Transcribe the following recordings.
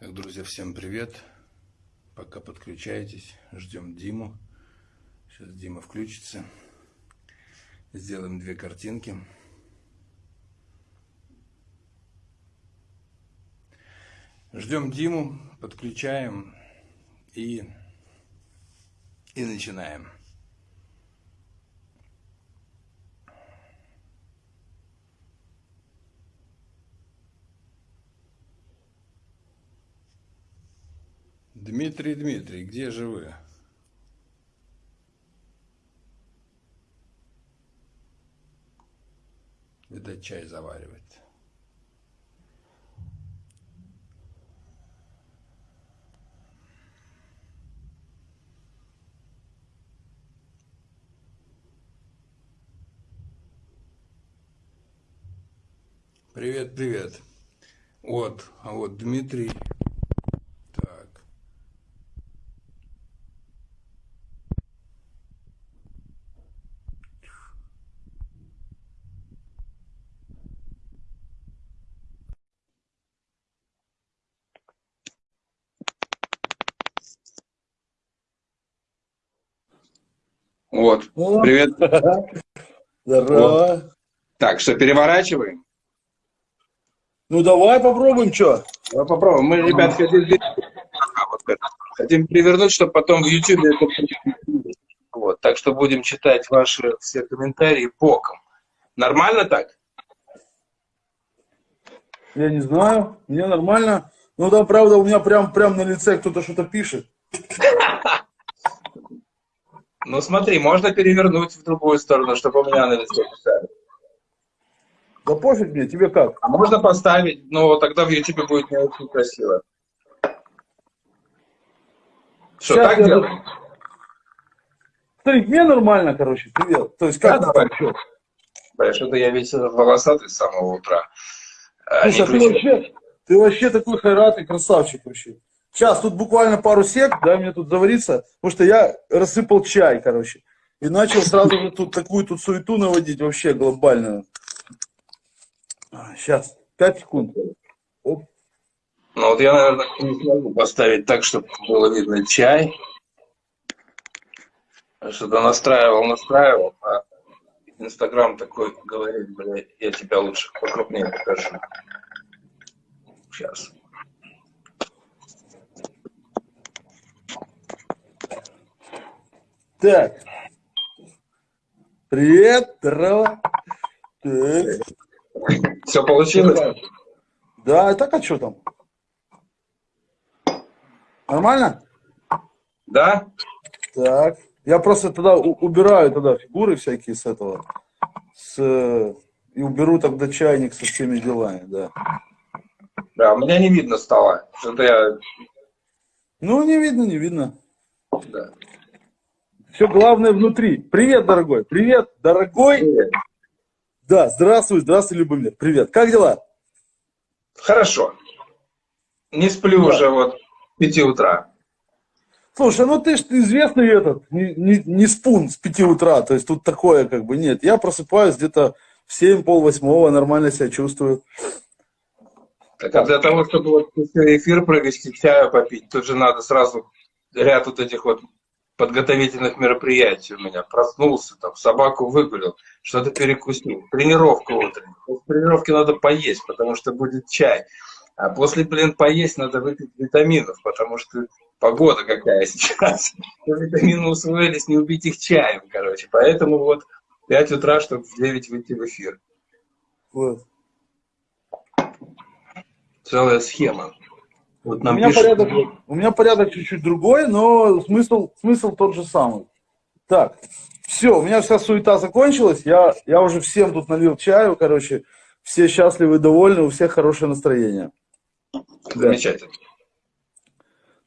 Так, друзья, всем привет. Пока подключаетесь, ждем Диму. Сейчас Дима включится. Сделаем две картинки. Ждем Диму, подключаем и, и начинаем. Дмитрий, Дмитрий, где же вы? Видать, чай заваривает. Привет, привет. Вот, а вот Дмитрий Вот. О. Привет. Здорово. Вот. Так, что, переворачиваем? Ну, давай попробуем, что? Давай попробуем. Мы, ребят, хотим, хотим перевернуть, чтобы потом в YouTube это... Вот, так что будем читать ваши все комментарии боком. Нормально так? Я не знаю, мне нормально. Ну да, правда, у меня прям, прям на лице кто-то что-то пишет. Ну смотри, можно перевернуть в другую сторону, чтобы у меня на лице писали. Да пофиг мне, тебе как? А можно поставить, но тогда в YouTube будет не очень красиво. Что, Сейчас так делать? Смотри, мне нормально, короче, привет. То есть как да, давай. Что? Что-то я весь волосатый с самого утра. А Слушай, а ты вообще, ты вообще такой хайрат и красавчик вообще. Сейчас, тут буквально пару сек, да, мне тут завариться, потому что я рассыпал чай, короче. И начал сразу же тут такую тут суету наводить, вообще глобальную. Сейчас, 5 секунд. Оп. Ну вот я, наверное, не смогу поставить так, чтобы было видно чай. Что-то настраивал, настраивал, а Инстаграм такой говорит, бля, я тебя лучше покрупнее покажу. Сейчас. Так. Привет, здорово. Так. Все получилось? Да, так а что там? Нормально? Да. Так. Я просто тогда убираю тогда фигуры всякие с этого. С, и уберу тогда чайник со всеми делами, да. Да, у меня не видно стало. Что-то я... Ну, не видно, не видно. Да. Все главное внутри. Привет, дорогой. Привет, дорогой. Привет. Да, здравствуй, здравствуй, Любомир. Привет. Как дела? Хорошо. Не сплю да. уже вот 5 утра. Слушай, ну ты ж известный этот, не, не, не спун с 5 утра, то есть тут такое как бы нет. Я просыпаюсь где-то в 7, пол восьмого, нормально себя чувствую. Так а для того, чтобы вот эфир провести, чаю попить, тут же надо сразу ряд вот этих вот подготовительных мероприятий у меня. Проснулся, там, собаку выгулил, что-то перекусил. Тренировка утренняя. После тренировки надо поесть, потому что будет чай. А после, блин, поесть надо выпить витаминов, потому что погода какая сейчас. Витамины усвоились, не убить их чаем, короче. Поэтому вот 5 утра, чтобы в 9 выйти в эфир. Вот. Целая схема. Вот нам у, меня пишут... порядок, у меня порядок чуть-чуть другой, но смысл, смысл тот же самый. Так, все, у меня вся суета закончилась, я, я уже всем тут налил чаю, короче, все счастливы и довольны, у всех хорошее настроение. Замечательно.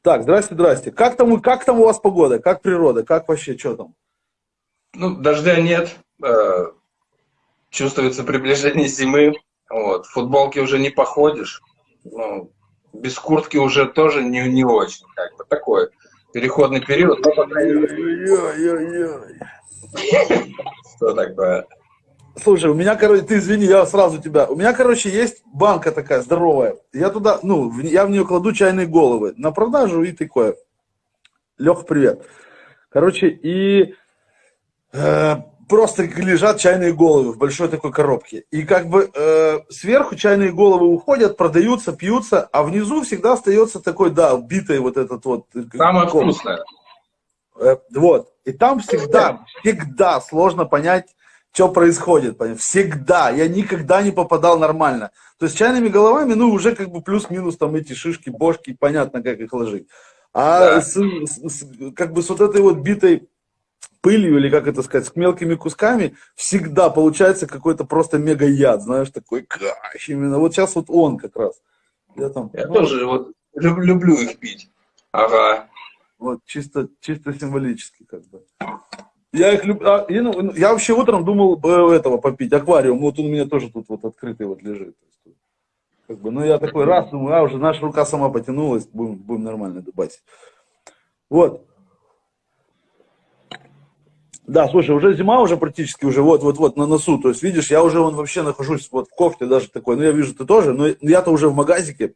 Так, здрасте, здрасте. Как там, как там у вас погода, как природа, как вообще, что там? Ну, дождя нет, э, чувствуется приближение зимы, вот, в футболке уже не походишь, ну, без куртки уже тоже не, не очень, как бы такой переходный период, но по крайней мере. Что такое? Слушай, у меня, короче, ты извини, я сразу тебя. У меня, короче, есть банка такая здоровая. Я туда, ну, я в нее кладу чайные головы на продажу и такое. Лех, привет. Короче, и э, просто лежат чайные головы в большой такой коробке. И как бы э, сверху чайные головы уходят, продаются, пьются, а внизу всегда остается такой, да, битый вот этот вот. Э, Самое вкусное. Э, вот. И там всегда, всегда сложно понять, что происходит. Понять. Всегда. Я никогда не попадал нормально. То есть чайными головами, ну, уже как бы плюс-минус там эти шишки, бошки, понятно, как их ложить. А да. с, с, как бы с вот этой вот битой пылью, или как это сказать, с мелкими кусками, всегда получается какой-то просто мега яд, знаешь, такой каш, именно. Вот сейчас вот он как раз. Я, там, я ну, тоже вот люблю их пить. Ага. Вот, чисто, чисто символически как бы. Я их люблю. А, я, ну, я вообще утром думал э, этого попить, аквариум. Вот он у меня тоже тут вот открытый вот лежит. Как бы, ну я такой раз думаю, а уже наша рука сама потянулась, будем, будем нормально дубасить. Вот. Да, слушай, уже зима уже практически уже вот-вот-вот на носу. То есть, видишь, я уже вон вообще нахожусь вот в кофте даже такой. Ну, я вижу, ты тоже, но я-то уже в магазике.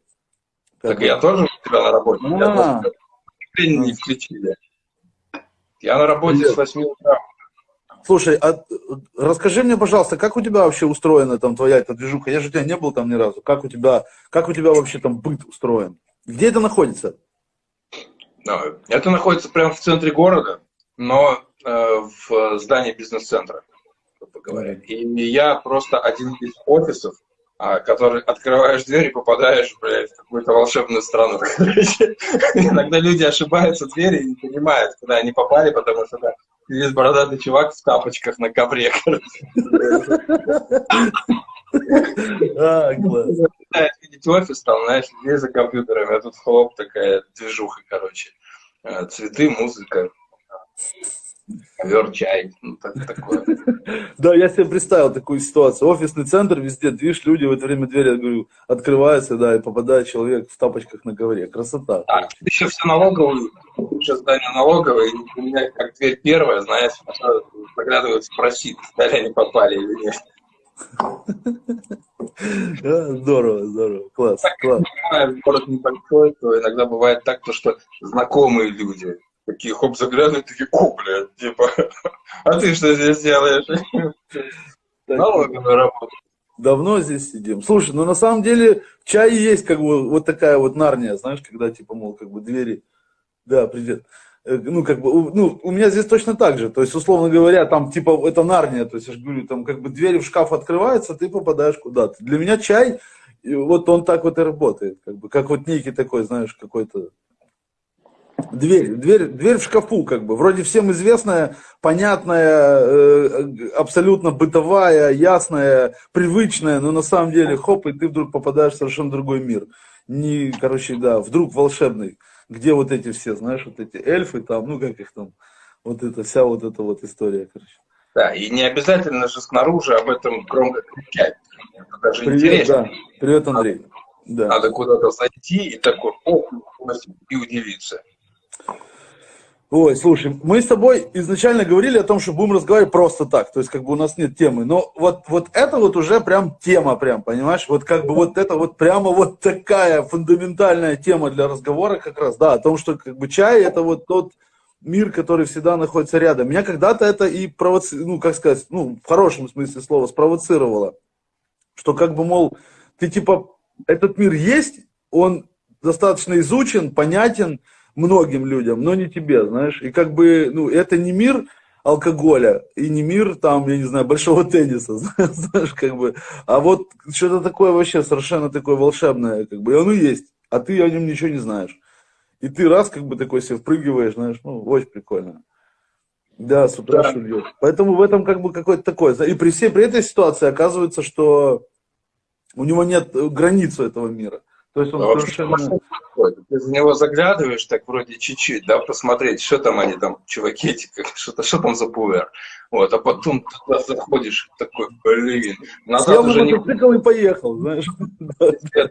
Так я тоже у тебя на работе. А. Я не включили. Я на работе с 8 утра. Слушай, а расскажи мне, пожалуйста, как у тебя вообще устроена там твоя эта движуха? Я же у тебя не был там ни разу. Как у тебя, как у тебя вообще там быт устроен? Где это находится? Это находится прямо в центре города, но в здании бизнес-центра, грубо говоря. И я просто один из офисов, а, который открываешь дверь и попадаешь, блядь, в какую-то волшебную страну. Иногда люди ошибаются в двери и не понимают, куда они попали, потому что да, есть бородатый чувак в тапочках на ковре. А, класс. Видеть офис там, знаешь, здесь за компьютерами, а тут хлоп такая движуха, короче. Э, цветы, музыка ковер, чай, ну, так, такое. Да, я себе представил такую ситуацию. Офисный центр, везде движ, люди в это время двери, говорю, открываются, да, и попадает человек в тапочках на ковре. Красота. Да, еще все налоговые, еще здание налоговое, и у меня как дверь первая, знаешь, заглядывают спросить, стали они попали или нет. Здорово, здорово, класс, так, класс. Город небольшой, то иногда бывает так, то, что знакомые люди такие хоп заглядывают, такие, о, блядь, типа, а ты что здесь делаешь? Налоговая работа. Давно здесь сидим. Слушай, ну на самом деле в чае есть как бы вот такая вот нарния, знаешь, когда типа, мол, как бы двери, да, привет. Э, ну, как бы, ну, у меня здесь точно так же. То есть, условно говоря, там, типа, это нарния. То есть, я же говорю, там, как бы, двери в шкаф открываются, ты попадаешь куда-то. Для меня чай, вот он так вот и работает. Как бы, как вот некий такой, знаешь, какой-то Дверь, дверь, дверь в шкафу, как бы, вроде всем известная, понятная, э, абсолютно бытовая, ясная, привычная, но на самом деле, хоп, и ты вдруг попадаешь в совершенно другой мир. Не, короче, да, вдруг волшебный, где вот эти все, знаешь, вот эти эльфы там, ну как их там, вот эта вся вот эта вот история, короче. Да, и не обязательно же снаружи об этом громко кричать. Это даже Привет, интересно. Да. Привет, Андрей. Да. Надо куда-то зайти и такой, о, и удивиться. Ой, слушай, мы с тобой изначально говорили о том, что будем разговаривать просто так, то есть как бы у нас нет темы, но вот, вот это вот уже прям тема прям, понимаешь, вот как бы вот это вот прямо вот такая фундаментальная тема для разговора как раз, да, о том, что как бы чай это вот тот мир, который всегда находится рядом. Меня когда-то это и провоци... ну как сказать, ну в хорошем смысле слова спровоцировало, что как бы, мол, ты типа, этот мир есть, он достаточно изучен, понятен, многим людям, но не тебе, знаешь. И как бы, ну, это не мир алкоголя и не мир, там, я не знаю, большого тенниса, знаешь, как бы. А вот что-то такое вообще совершенно такое волшебное, как бы, и оно есть, а ты о нем ничего не знаешь. И ты раз как бы такой себе впрыгиваешь, знаешь, ну, очень прикольно. Да, с утра да. шульет. Поэтому в этом как бы какое-то такое. И при всей при этой ситуации оказывается, что у него нет границы этого мира. То есть он а совершенно... Ты за него заглядываешь так вроде чуть-чуть, да, посмотреть, что там они там, чуваки эти, что-то, что там за пуэр. Вот, а потом туда заходишь, такой, блин, назад Сел уже не... мотоцикл и поехал, знаешь.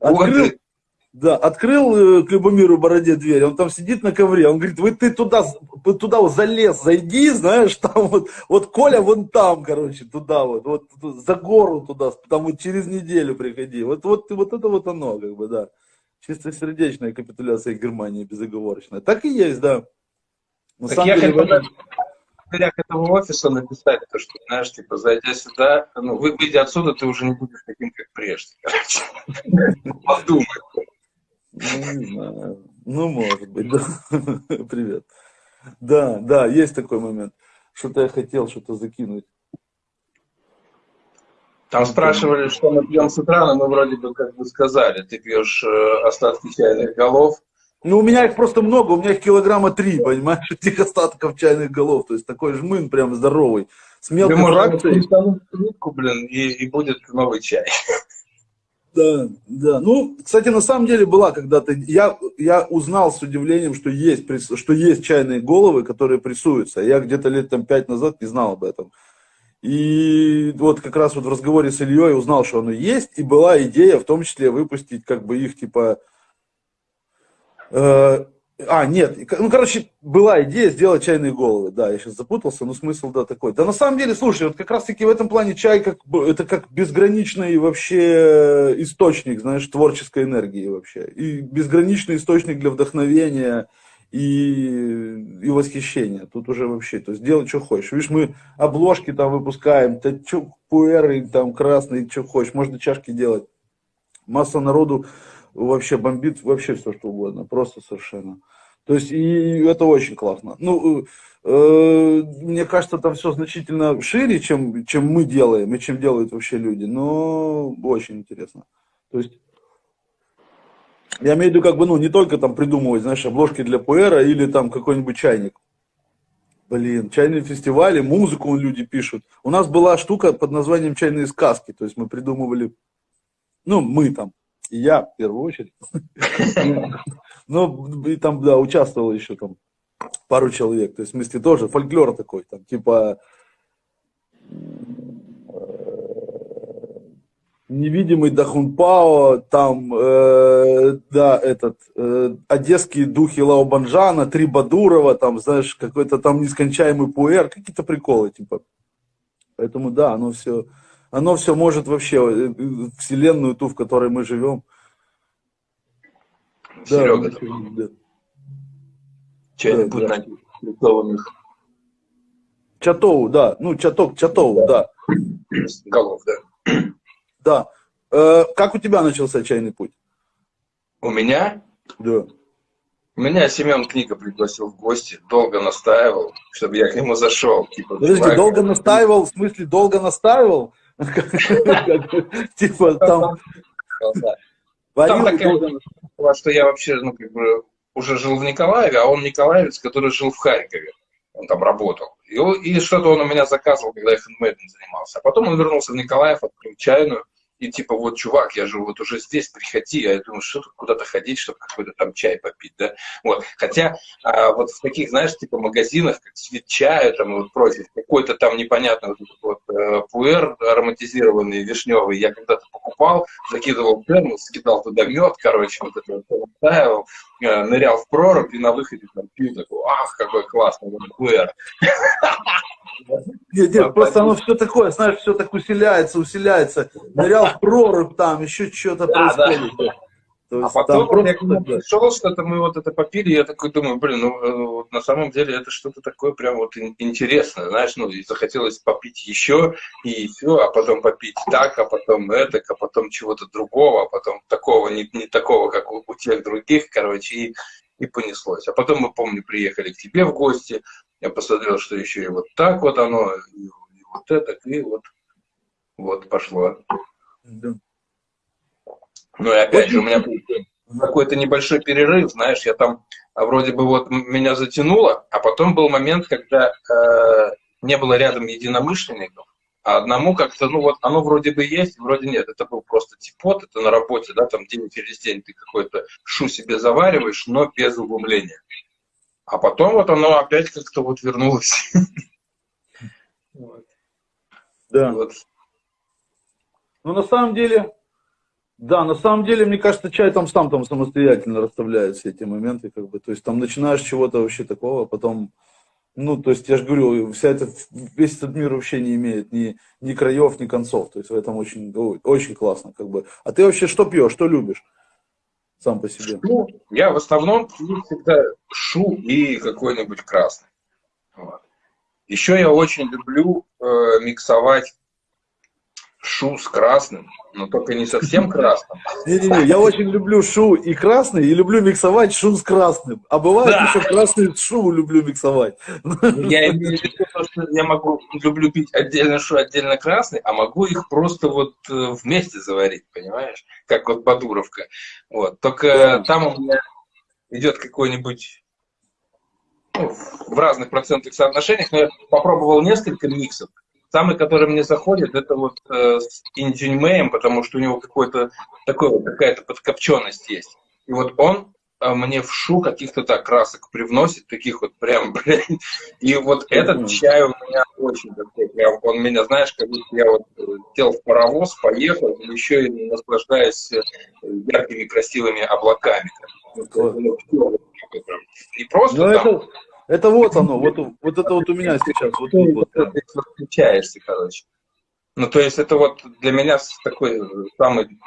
Открыл, Да, открыл э, к Любомиру Бороде дверь, он там сидит на ковре, он говорит, вы ты туда, туда вот залез, зайди, знаешь, там вот, вот Коля вон там, короче, туда вот, вот за гору туда, там вот через неделю приходи, вот, вот, вот это вот оно, как бы, да. Чистосердечная капитуляция Германии безоговорочная. Так и есть, да. На так самом я деле, хотел в дверях этого офиса написать, то, что, знаешь, типа, зайдя сюда, ну, вы, выйдя отсюда, ты уже не будешь таким, как прежде, короче. Подумай. Ну. Ну, может быть, да. Привет. Да, да, есть такой момент. Что-то я хотел что-то закинуть. Там спрашивали, что мы пьем с утра, но мы вроде бы как бы сказали, ты пьешь э, остатки чайных голов. Ну, у меня их просто много, у меня их килограмма три, понимаешь, этих остатков чайных голов. То есть такой жмын прям здоровый. С мелкой фракцией. блин, и, и будет новый чай. Да, да. Ну, кстати, на самом деле была когда-то, я, я узнал с удивлением, что есть, что есть чайные головы, которые прессуются. Я где-то лет там пять назад не знал об этом. И вот как раз вот в разговоре с Ильей узнал, что оно есть, и была идея в том числе выпустить как бы их типа э, а, нет, ну, короче, была идея сделать чайные головы, да, я сейчас запутался, но смысл, да, такой. Да, на самом деле, слушай, вот как раз-таки в этом плане чай, как, это как безграничный вообще источник, знаешь, творческой энергии вообще. И безграничный источник для вдохновения и, и восхищения. Тут уже вообще, то есть делай, что хочешь. Видишь, мы обложки там выпускаем, то что, пуэры там красные, что хочешь, можно чашки делать. Масса народу вообще бомбит вообще все, что угодно, просто совершенно. То есть, и это очень классно. Ну, э, мне кажется, там все значительно шире, чем, чем мы делаем, и чем делают вообще люди, но очень интересно. То есть, я имею в виду, как бы, ну, не только там придумывать, знаешь, обложки для пуэра или там какой-нибудь чайник. Блин, чайные фестивали, музыку люди пишут. У нас была штука под названием «Чайные сказки», то есть мы придумывали, ну, мы там, и я в первую очередь. Ну, и там, да, участвовал еще там пару человек. То есть, в смысле, тоже фольклор такой, там, типа, невидимый Дахунпао, там, э, да, этот, э, одесские духи Лаобанжана, Три Бадурова, там, знаешь, какой-то там нескончаемый пуэр, какие-то приколы, типа. Поэтому, да, оно все, оно все может вообще, э, вселенную ту, в которой мы живем. Серега, да, да. Да, да. Чатоу, да, ну, Чаток, Чатоу, да. Голов, да. Да. Э, как у тебя начался чайный путь? У меня? Да. Меня Семен Книга пригласил в гости, долго настаивал, чтобы я к нему зашел. Типа, Подожди, долго настаивал, в смысле, долго настаивал? Типа там... Там такая, что я вообще, ну, как бы, уже жил в Николаеве, а он николаевец, который жил в Харькове. Он там работал. И, и что-то он у меня заказывал, когда я хендмейдом занимался. А потом он вернулся в Николаев, открыл чайную и типа, вот, чувак, я живу вот уже здесь, приходи. А я думаю, что тут куда-то ходить, чтобы какой-то там чай попить, да. Вот. Хотя а, вот в таких, знаешь, типа магазинах, как цвет чая там вот прочее, какой-то там непонятный вот, вот э, пуэр ароматизированный, вишневый, я когда-то покупал, закидывал термос, скидал туда мед, короче, вот это вот, нырял в прорубь и на выходе там пью, такой, ах, какой классный пуэр. Нет, нет, просто оно все такое, знаешь, все так усиляется, усиляется. Нырял в прорубь там, еще что-то происходит. То есть, а потом я нему пришел, что-то мы вот это попили, я такой думаю, блин, ну э, вот на самом деле это что-то такое прям вот интересное, знаешь, ну и захотелось попить еще, и все, а потом попить так, а потом это, а потом чего-то другого, а потом такого, не, не такого, как у, у тех других, короче, и, и понеслось. А потом мы, помню, приехали к тебе в гости, я посмотрел, что еще и вот так вот оно, и, и вот это, и вот, вот пошло. Да. Ну и опять же, у меня какой-то небольшой перерыв, знаешь, я там а, вроде бы вот меня затянуло, а потом был момент, когда э, не было рядом единомышленников, а одному как-то, ну вот оно вроде бы есть, вроде нет. Это был просто типот, это на работе, да, там день через день ты какой-то шу себе завариваешь, но без углубления. А потом вот оно опять как-то вот вернулось. Да. Вот. Ну, на самом деле, Да, на самом деле, мне кажется, чай там сам там самостоятельно расставляет все эти моменты, как бы, то есть там начинаешь чего-то вообще такого, потом, ну, то есть я же говорю, вся эта, весь этот мир вообще не имеет ни, ни краев, ни концов, то есть в этом очень, очень классно, как бы. А ты вообще что пьешь, что любишь? Сам по себе. Ну, я в основном пью всегда шу и какой-нибудь красный. Вот. Еще я очень люблю э, миксовать шу с красным, но только не совсем красным. Не-не-не, я очень люблю шу и красный, и люблю миксовать шу с красным. А бывает да. еще красный шу люблю миксовать. Я имею в виду, что я могу, люблю пить отдельно шу, отдельно красный, а могу их просто вот э, вместе заварить, понимаешь? Как вот Бадуровка. Вот. Только там у меня идет какой-нибудь ну, в разных процентных соотношениях, но я попробовал несколько миксов. Самый, который мне заходит, это вот э, с Инджиньмеем, потому что у него какой-то такой вот какая-то подкопченность есть. И вот он э, мне в шу каких-то так красок привносит, таких вот прям, блин. И вот этот чай у меня очень такой, прям, он меня, знаешь, как будто я вот э, сел в паровоз, поехал, еще и наслаждаюсь э, яркими красивыми облаками. Не просто Но там... Это это вот оно, вот, вот это вот у меня сейчас. Вот, вот, вот, да. Ты короче. Ну, то есть это вот для меня такой самый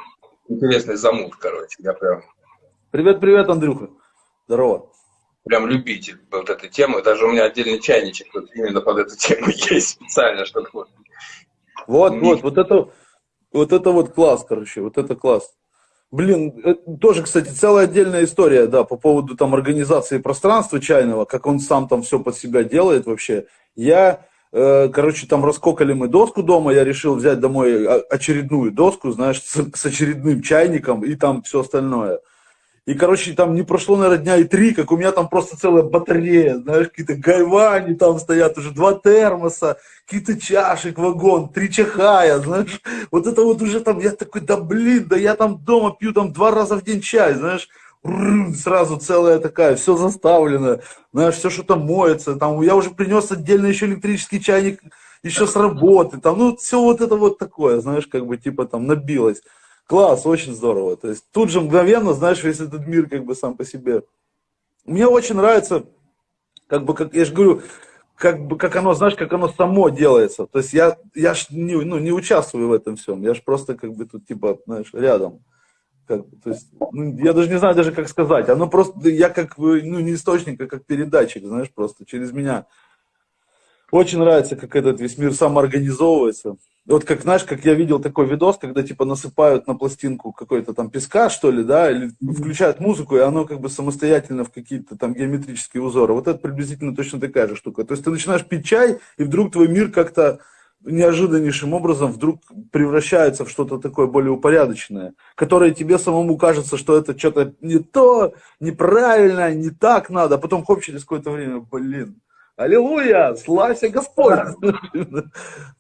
интересный замут, короче. Я прям... Привет, привет, Андрюха. Здорово. Прям любитель вот этой темы. Даже у меня отдельный чайничек вот именно под эту тему есть специально, чтобы... Вот, вот, вот, вот это, вот это вот класс, короче, вот это класс. Блин, э, тоже, кстати, целая отдельная история, да, по поводу там организации пространства чайного, как он сам там все под себя делает вообще. Я, э, короче, там раскокали мы доску дома, я решил взять домой очередную доску, знаешь, с, с очередным чайником и там все остальное. И, короче, там не прошло, наверное, дня и три, как у меня там просто целая батарея, знаешь, какие-то гайвани там стоят, уже два термоса, какие-то чашек, вагон, три чахая, знаешь. Вот это вот уже там, я такой, да блин, да я там дома пью там два раза в день чай, знаешь. Сразу целая такая, все заставлено, знаешь, все что-то моется. Там, я уже принес отдельно еще электрический чайник еще с работы, там, ну, все вот это вот такое, знаешь, как бы, типа, там, набилось. Класс, очень здорово. То есть тут же мгновенно, знаешь, весь этот мир как бы сам по себе. Мне очень нравится, как бы, как я же говорю, как бы, как оно, знаешь, как оно само делается. То есть я, я ж не, ну, не участвую в этом всем. Я же просто как бы тут, типа, знаешь, рядом. Как, то есть, ну, я даже не знаю даже, как сказать. Оно просто, я как, ну, не источник, а как передатчик, знаешь, просто через меня. Очень нравится, как этот весь мир самоорганизовывается. Вот как, знаешь, как я видел такой видос, когда типа насыпают на пластинку какой-то там песка, что ли, да, или включают музыку, и оно как бы самостоятельно в какие-то там геометрические узоры. Вот это приблизительно точно такая же штука. То есть ты начинаешь пить чай, и вдруг твой мир как-то неожиданнейшим образом вдруг превращается в что-то такое более упорядоченное, которое тебе самому кажется, что это что-то не то, неправильно, не так надо, а потом хоп, через какое-то время, блин, Аллилуйя, славься Господь. У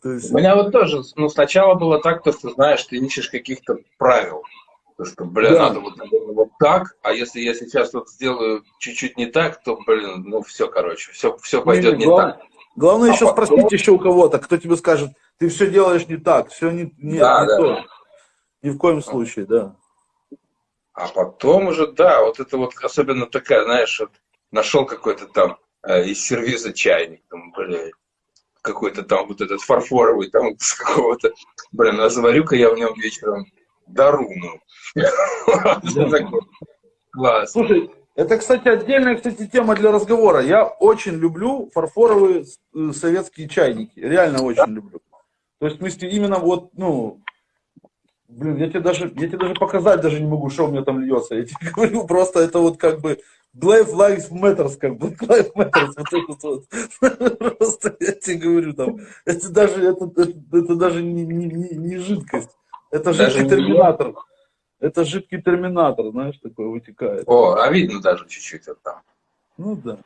меня вот тоже, ну, сначала было так, то, что, знаешь, ты ищешь каких-то правил. То, что, блин, надо вот, вот так, а если я сейчас вот сделаю чуть-чуть не так, то, блин, ну, все, короче, все, все пойдет не, не, не так. Главное а еще спросить еще у кого-то, кто тебе скажет, ты все делаешь не так, все не, да, не да. то. Ни в коем случае, да. А потом уже, да, вот это вот особенно такая, знаешь, вот нашел какой-то там из сервиза чайник, там, блядь, какой-то там вот этот фарфоровый, там с какого-то, блин, а заварю-ка я в нем вечером даруну. Класс. Слушай, это, кстати, отдельная, кстати, тема для разговора. Я очень люблю фарфоровые э, советские чайники. Реально очень люблю. То есть, в смысле, именно вот, ну, блин, я тебе даже, я тебе даже показать даже не могу, что у меня там льется. Я тебе говорю, просто это вот как бы Black Lives Matters, как бы, Black Matters, вот это вот. Просто я тебе говорю, там, это даже, это, это, это даже не, не, не, не жидкость, это даже жидкий терминатор. Не... Это жидкий терминатор, знаешь, такой вытекает. О, а видно даже чуть-чуть это там. Ну да.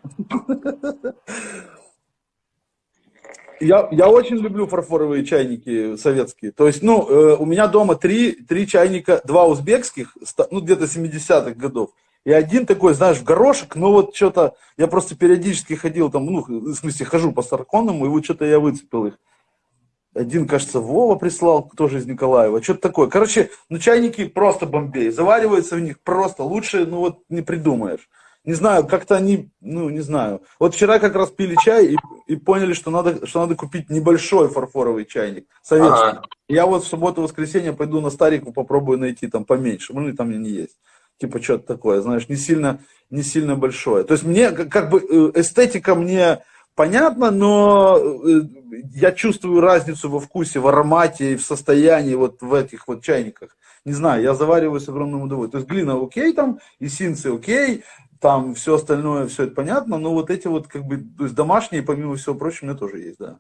Я, я очень люблю фарфоровые чайники советские. То есть, ну, э, у меня дома три, три чайника, два узбекских, ну, где-то 70-х годов. И один такой, знаешь, в горошек, но вот что-то, я просто периодически ходил там, ну, в смысле, хожу по Старконному, и вот что-то я выцепил их. один, кажется, Вова прислал, тоже из Николаева. Что-то такое. Короче, ну чайники просто бомбей. Заваривается в них просто лучше, ну вот не придумаешь. Не знаю, как-то они, ну не знаю. Вот вчера как раз пили чай и, и поняли, что надо, что надо купить небольшой фарфоровый чайник, советский. Ага. Я вот в субботу-воскресенье пойду на старику, попробую найти там поменьше. Ну и там не есть. Типа что-то такое, знаешь, не сильно, не сильно большое. То есть мне как бы э, эстетика мне понятно, но э, я чувствую разницу во вкусе, в аромате и в состоянии вот в этих вот чайниках. Не знаю, я завариваю с огромным удовольствием. То есть глина окей там, и синцы окей, там все остальное, все это понятно, но вот эти вот как бы, то есть домашние, помимо всего прочего, у меня тоже есть, да.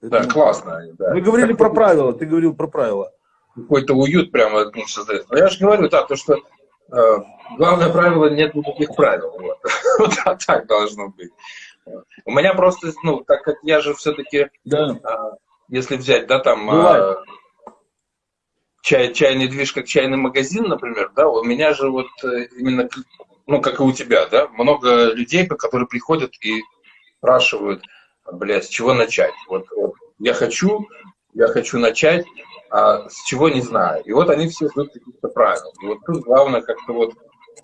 Да, классно. Да. Мы говорили про правила, ты говорил про правила. Какой-то уют прямо ну, создается. Но я же говорю, да, то, что э, главное правило, нет никаких правил. Вот, вот так должно быть. У меня просто, ну, так как я же все-таки, да. а, если взять, да, там, а, чай, чайный движ как чайный магазин, например, да, у меня же вот э, именно, ну, как и у тебя, да, много людей, которые приходят и спрашивают, бля, с чего начать? Вот, вот я хочу, я хочу начать, а с чего не знаю. И вот они все ждут каких-то правил. И вот тут главное как-то вот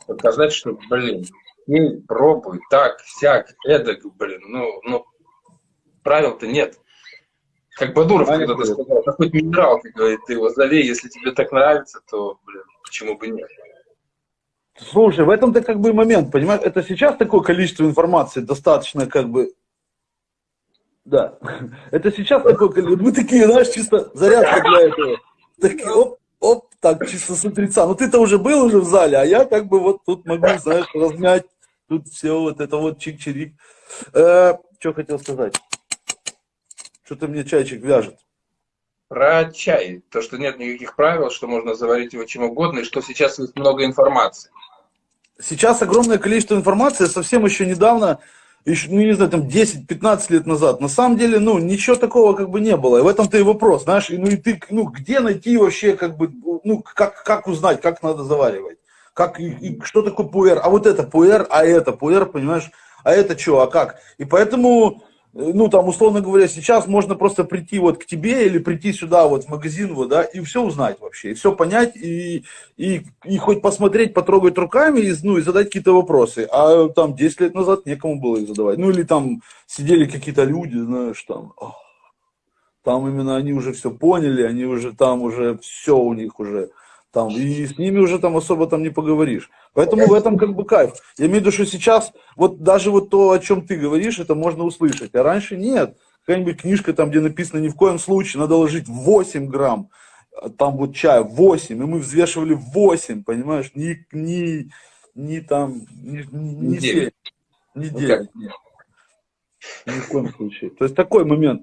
показать, что, блин, пей, пробуй, так, всяк, эдак, блин, ну, ну, правил-то нет. Как Бадуров когда-то сказал, хоть минерал, ты говорит, ты его залей, если тебе так нравится, то, блин, почему бы нет. Слушай, в этом-то как бы момент, понимаешь, это сейчас такое количество информации достаточно как бы да. Это сейчас такое количество. Мы такие, знаешь, чисто зарядка для этого. Такие, оп, оп, так, чисто с утреца. Ну ты-то уже был уже в зале, а я как бы вот тут могу, знаешь, размять Тут все вот это вот чик-чирик. Э, что хотел сказать? Что-то мне чайчик вяжет. Про чай. То, что нет никаких правил, что можно заварить его чем угодно, и что сейчас есть много информации. Сейчас огромное количество информации. Совсем еще недавно, еще, ну не знаю, там 10-15 лет назад, на самом деле, ну, ничего такого как бы не было. И в этом-то и вопрос, знаешь, ну и ты, ну, где найти вообще, как бы, ну, как, как узнать, как надо заваривать? Как, и, и что такое пуэр? А вот это пуэр, а это пуэр, понимаешь? А это что, а как? И поэтому, ну, там, условно говоря, сейчас можно просто прийти вот к тебе или прийти сюда вот в магазин, вот, да, и все узнать вообще, и все понять, и, и, и хоть посмотреть, потрогать руками, и, ну, и задать какие-то вопросы. А там 10 лет назад некому было их задавать. Ну, или там сидели какие-то люди, знаешь, там, там именно они уже все поняли, они уже там уже все у них уже там, и с ними уже там особо там не поговоришь. Поэтому в этом как бы кайф. Я имею в виду, что сейчас вот даже вот то, о чем ты говоришь, это можно услышать, а раньше нет. Какая-нибудь книжка там, где написано ни в коем случае, надо ложить 8 грамм, там вот чая 8, и мы взвешивали 8, понимаешь, ни, ни, ни там, ни, ни 7, ни 9, нет. Ни в коем случае. То есть такой момент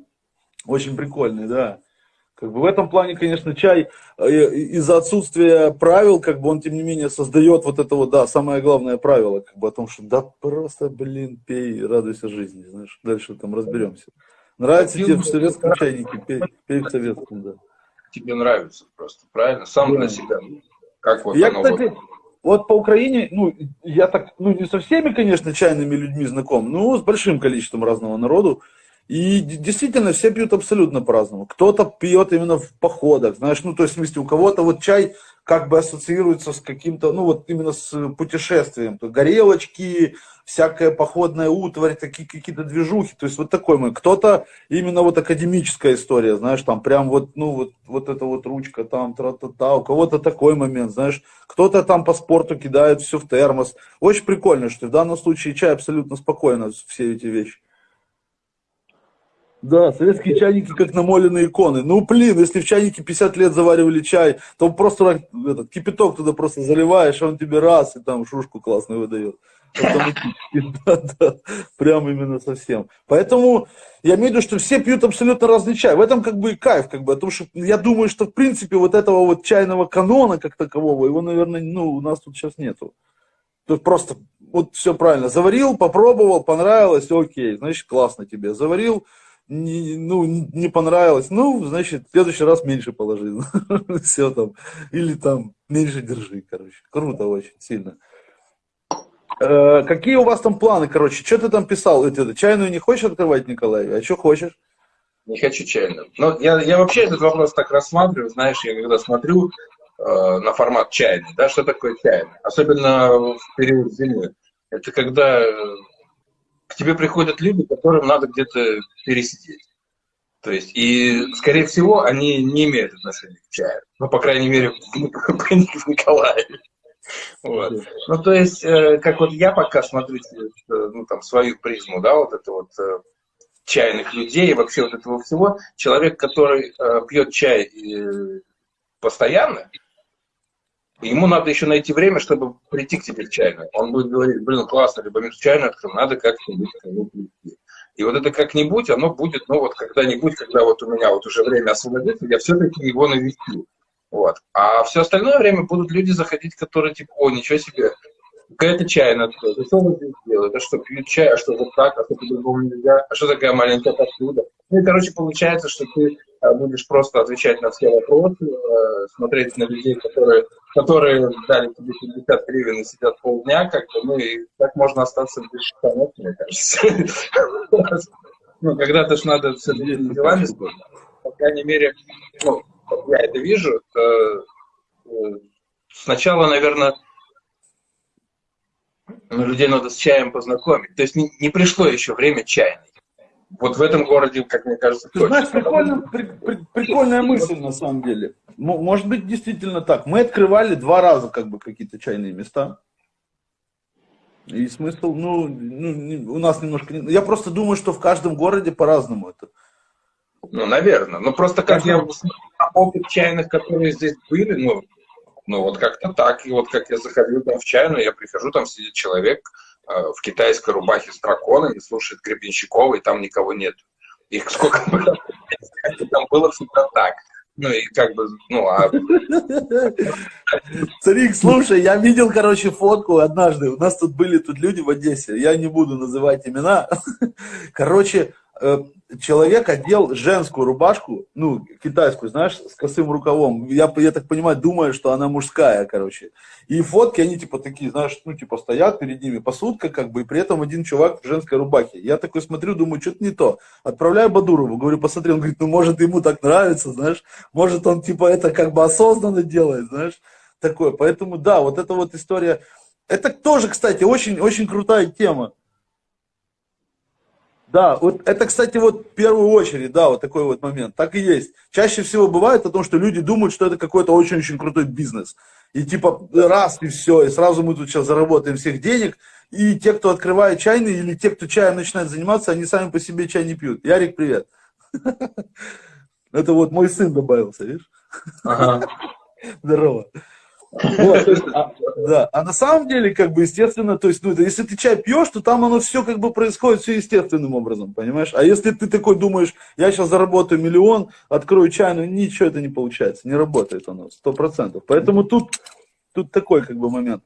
очень прикольный, да. Как бы в этом плане, конечно, чай э, из-за отсутствия правил, как бы он, тем не менее, создает вот это вот, да, самое главное правило, как бы о том, что да просто, блин, пей, радуйся жизни, знаешь, дальше там разберемся. Нравится тебе в советском чайнике, пей, пей в советском, да. Тебе нравится просто, правильно? Сам да. для себя. Как вот я, оно кстати, вот... вот по Украине, ну, я так, ну, не со всеми, конечно, чайными людьми знаком, но с большим количеством разного народу. И действительно, все пьют абсолютно по-разному. Кто-то пьет именно в походах, знаешь, ну, то есть, в смысле, у кого-то вот чай как бы ассоциируется с каким-то, ну, вот именно с путешествием. То горелочки, всякая походная утварь, такие какие-то движухи, то есть вот такой мы. Кто-то именно вот академическая история, знаешь, там прям вот, ну, вот, вот эта вот ручка там, тра-та-та, у кого-то такой момент, знаешь. Кто-то там по спорту кидает все в термос. Очень прикольно, что в данном случае чай абсолютно спокойно все эти вещи. Да, советские чайники как намоленные иконы. Ну, блин, если в чайнике 50 лет заваривали чай, то просто этот кипяток туда просто заливаешь, он тебе раз, и там шушку классную выдает. Да, да, прям именно совсем. Поэтому я имею в виду, что все пьют абсолютно разный чай. В этом как бы и кайф, как бы, о том, что я думаю, что в принципе вот этого вот чайного канона как такового, его, наверное, ну, у нас тут сейчас нету. Есть просто вот все правильно. Заварил, попробовал, понравилось, окей, значит, классно тебе. Заварил, не, ну, не понравилось, ну, значит, в следующий раз меньше положи. Все там. Или там меньше держи, короче. Круто очень, сильно. Э, какие у вас там планы, короче? Что ты там писал? Это, чайную не хочешь открывать, Николай? А что хочешь? Не хочу чайную. Но я, я вообще этот вопрос так рассматриваю, знаешь, я когда смотрю э, на формат чайный, да, что такое чайный? Особенно в период зимы. Это когда э, к тебе приходят люди, которым надо где-то пересидеть. То есть, и, скорее всего, они не имеют отношения к чаю. Ну, по крайней мере, в Николаеве. Вот. Ну, то есть, э, как вот я пока смотрю э, ну, там, свою призму, да, вот это вот э, чайных людей, вообще вот этого всего, человек, который пьет чай постоянно, ему надо еще найти время, чтобы прийти к тебе в чайную. Он будет говорить, блин, классно, либо чайную открыл, надо как-нибудь прийти. И вот это как-нибудь, оно будет, ну вот когда-нибудь, когда вот у меня вот уже время освободится, я все-таки его навестю. Вот. А все остальное время будут люди заходить, которые типа, о, ничего себе, какая-то чайная открыта, что вы здесь делаете, а что, пьют чай, а что вот так, а что по-другому нельзя, а что такая маленькая посуда. Ну и, короче, получается, что ты а, будешь просто отвечать на все вопросы, э, смотреть на людей, которые, которые дали тебе 50 гривен и сидят полдня, как бы, ну и так можно остаться без штанов, мне кажется. Ну, когда-то ж надо все делами, по крайней мере, ну, я это вижу, э, сначала, наверное, ну, людей надо с чаем познакомить. То есть не, не пришло еще время чайной. Вот в этом городе, как мне кажется, Ты знаешь, прикольно, при, при, прикольная мысль на самом деле. Может быть, действительно так. Мы открывали два раза как бы какие-то чайные места. И смысл, ну, ну, у нас немножко... Я просто думаю, что в каждом городе по-разному это. Ну, наверное. Ну, просто как я опыт чайных, которые здесь были, ну, ну, вот как-то так. И вот как я заходил там в чайную, я прихожу, там сидит человек в китайской рубахе с драконами, слушает Гребенщикова, и там никого нет. Их сколько было, там было всегда так. Ну и как бы, ну а... Царик, слушай, я видел, короче, фотку однажды. У нас тут были тут люди в Одессе, я не буду называть имена. Короче, Э, человек одел женскую рубашку, ну, китайскую, знаешь, с косым рукавом. Я, я так понимаю, думаю, что она мужская, короче. И фотки, они типа такие, знаешь, ну, типа стоят перед ними посудка, как бы, и при этом один чувак в женской рубахе. Я такой смотрю, думаю, что-то не то. Отправляю Бадурову, говорю, посмотри, он говорит, ну, может, ему так нравится, знаешь, может, он, типа, это как бы осознанно делает, знаешь, такое. Поэтому, да, вот эта вот история, это тоже, кстати, очень, очень крутая тема. Да, вот это, кстати, вот в первую очередь, да, вот такой вот момент. Так и есть. Чаще всего бывает о том, что люди думают, что это какой-то очень-очень крутой бизнес. И типа раз и все, и сразу мы тут сейчас заработаем всех денег. И те, кто открывает чайный, или те, кто чаем начинает заниматься, они сами по себе чай не пьют. Ярик, привет. Это вот мой сын добавился, видишь? Ага. Здорово. Вот, а, да. а на самом деле, как бы, естественно, то есть, ну, если ты чай пьешь, то там оно все как бы происходит все естественным образом, понимаешь? А если ты такой думаешь, я сейчас заработаю миллион, открою чай, ну ничего это не получается, не работает оно, сто процентов. Поэтому тут, тут такой как бы момент.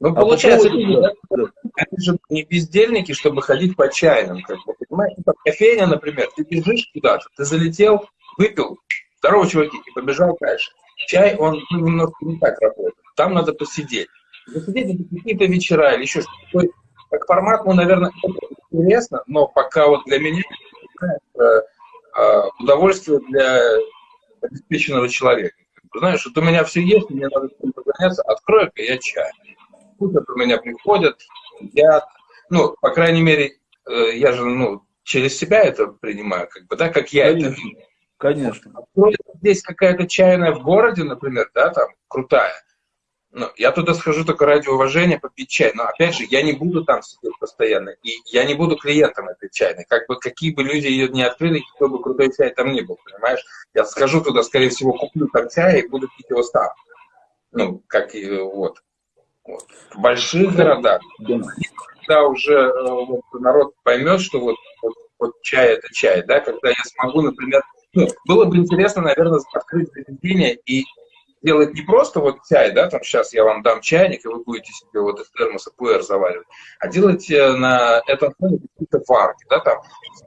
Ну, а получается, люди, да, да. они же не бездельники, чтобы ходить по чайным, как бы, понимаешь? Ну, кофейня, например, ты бежишь куда-то, ты залетел, выпил, здорово, чуваки, и побежал дальше. Чай, он ну, немножко не так работает. Там надо посидеть. Посидеть это какие-то вечера или еще что-то. Как формат, ну, наверное, интересно, но пока вот для меня это э, удовольствие для обеспеченного человека. Знаешь, вот у меня все есть, мне надо заняться, открою-ка я чай. Купят у меня приходят, я, ну, по крайней мере, э, я же, ну, через себя это принимаю, как бы, да, как я Конечно. это вижу. Конечно. Здесь какая-то чайная в городе, например, да, там, крутая. Ну, я туда схожу только ради уважения попить чай. Но, опять же, я не буду там сидеть постоянно. И я не буду клиентом этой чайной. Как бы, какие бы люди ее не открыли, какой бы крутой чай там ни был, понимаешь? Я схожу туда, скорее всего, куплю там чай и буду пить его сам. Ну, как и вот. вот. В больших городах, когда уже э, вот, народ поймет, что вот, вот, вот чай это чай, да, когда я смогу, например, ну, было бы интересно, наверное, открыть заведение и делать не просто вот чай, да, там сейчас я вам дам чайник, и вы будете себе вот из термоса пуэр заваривать, а делать э, на этом фоне какие-то варки, да, там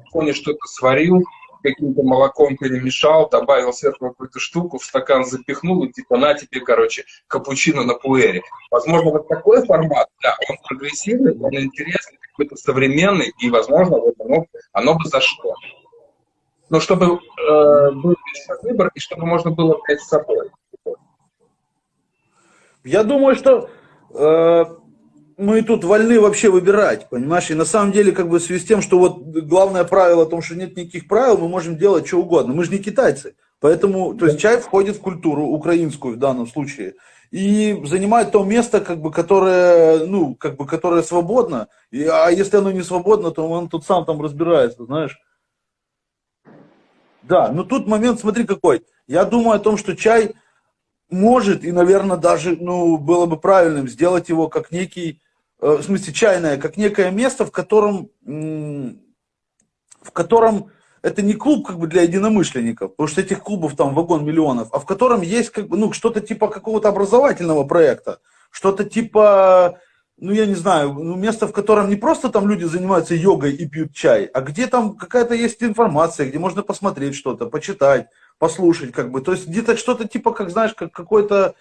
в фоне что-то сварил, каким-то молоком перемешал, добавил сверху какую-то штуку, в стакан запихнул, и типа на тебе, короче, капучино на пуэре. Возможно, вот такой формат, да, он прогрессивный, он интересный, какой-то современный, и, возможно, вот оно, оно бы зашло. Но чтобы э, был выбор и чтобы можно было взять с собой. Я думаю, что э, мы тут вольны вообще выбирать, понимаешь? И на самом деле, как бы в связи с тем, что вот главное правило о том, что нет никаких правил, мы можем делать что угодно. Мы же не китайцы. Поэтому, то есть чай входит в культуру украинскую в данном случае и занимает то место, как бы, которое, ну, как бы, которое свободно. И, а если оно не свободно, то он тут сам там разбирается, знаешь. Да, но тут момент, смотри какой. Я думаю о том, что чай может и, наверное, даже, ну, было бы правильным сделать его как некий, э, в смысле, чайное, как некое место, в котором, в котором это не клуб как бы для единомышленников, потому что этих клубов там вагон миллионов, а в котором есть как бы, ну, что-то типа какого-то образовательного проекта, что-то типа, ну, я не знаю, ну, место, в котором не просто там люди занимаются йогой и пьют чай, а где там какая-то есть информация, где можно посмотреть что-то, почитать, послушать, как бы, то есть где-то что-то типа, как знаешь, как какой-то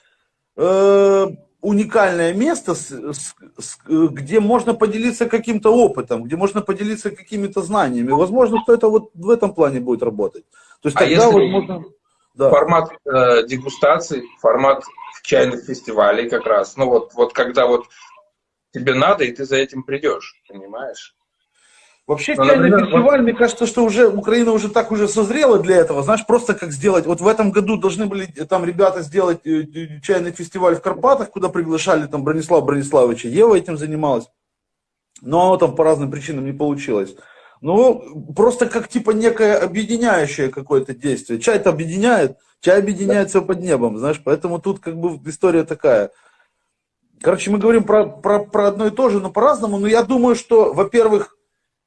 э, уникальное место, с, с, с, где можно поделиться каким-то опытом, где можно поделиться какими-то знаниями. Возможно, что это вот в этом плане будет работать. То есть а тогда если возможно... Да. Формат э, дегустации, формат чайных фестивалей как раз. Ну вот, вот когда вот тебе надо, и ты за этим придешь, понимаешь? Вообще, чайный например, фестиваль, мне кажется, что уже Украина уже так уже созрела для этого. Знаешь, просто как сделать. Вот в этом году должны были там ребята сделать э, э, чайный фестиваль в Карпатах, куда приглашали там Бронислава Брониславовича. Ева этим занималась. Но оно там по разным причинам не получилось. Ну, просто как типа некое объединяющее какое-то действие. Чай-то объединяет, чай объединяет все под небом, знаешь, поэтому тут как бы история такая. Короче, мы говорим про, про, про одно и то же, но по-разному. Но я думаю, что, во-первых,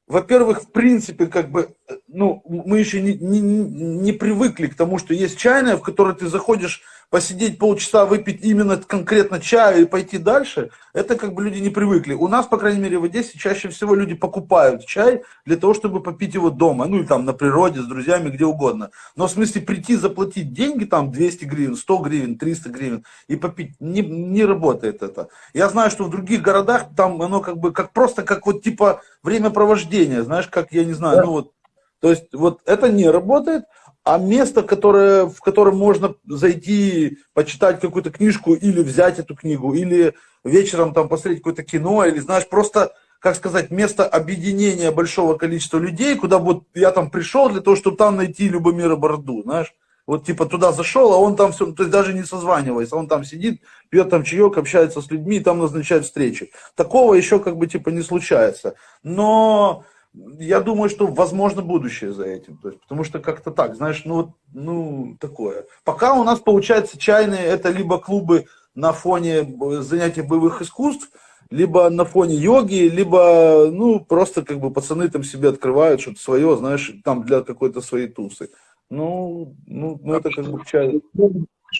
во-первых, в принципе, как бы, ну, мы еще не, не, не привыкли к тому, что есть чайная, в которой ты заходишь посидеть полчаса, выпить именно конкретно чаю и пойти дальше, это как бы люди не привыкли. У нас, по крайней мере, в Одессе чаще всего люди покупают чай для того, чтобы попить его дома, ну или там на природе, с друзьями, где угодно. Но в смысле прийти, заплатить деньги, там 200 гривен, 100 гривен, 300 гривен и попить, не, не работает это. Я знаю, что в других городах там оно как бы, как просто как вот типа времяпровождение, знаешь, как, я не знаю, да. ну вот, то есть вот это не работает, а место, которое, в котором можно зайти, почитать какую-то книжку или взять эту книгу, или вечером там посмотреть какое-то кино, или, знаешь, просто, как сказать, место объединения большого количества людей, куда вот я там пришел для того, чтобы там найти Любомира Борду, знаешь. Вот типа туда зашел, а он там все, то есть даже не созваниваясь, он там сидит, пьет там чаек, общается с людьми, там назначает встречи. Такого еще как бы типа не случается. Но я думаю, что возможно будущее за этим. То есть, потому что как-то так, знаешь, ну, ну, такое. Пока у нас получается чайные, это либо клубы на фоне занятий боевых искусств, либо на фоне йоги, либо, ну, просто как бы пацаны там себе открывают что-то свое, знаешь, там для какой-то своей тусы. Ну, ну, ну это как бы чай.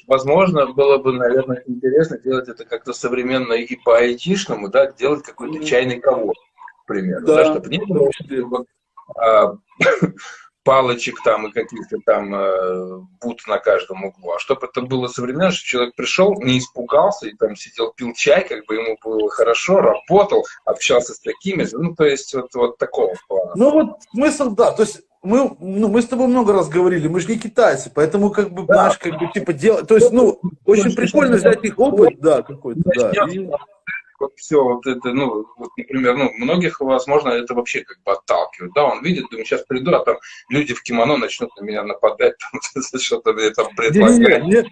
Возможно, было бы, наверное, интересно делать это как-то современно и по айтишному, да, делать какой-то чайный ковод примеру, да, да чтобы не было а, палочек там и каких-то там э, бут на каждом углу, а чтобы это было современно, чтобы человек пришел, не испугался и там сидел, пил чай, как бы ему было хорошо, работал, общался с такими, ну, то есть вот, вот такого плана. Ну, вот смысл, да, то есть мы, ну, мы с тобой много раз говорили, мы же не китайцы, поэтому как бы, да. знаешь, как бы, типа, делать, то есть, ну, очень прикольно взять их опыт, да, какой-то, да. И вот все вот это, ну, вот, например, ну, многих, возможно, это вообще как бы отталкивает, да, он видит, думает, сейчас приду, а там люди в кимоно начнут на меня нападать, там, что-то мне там предлагать. Нет,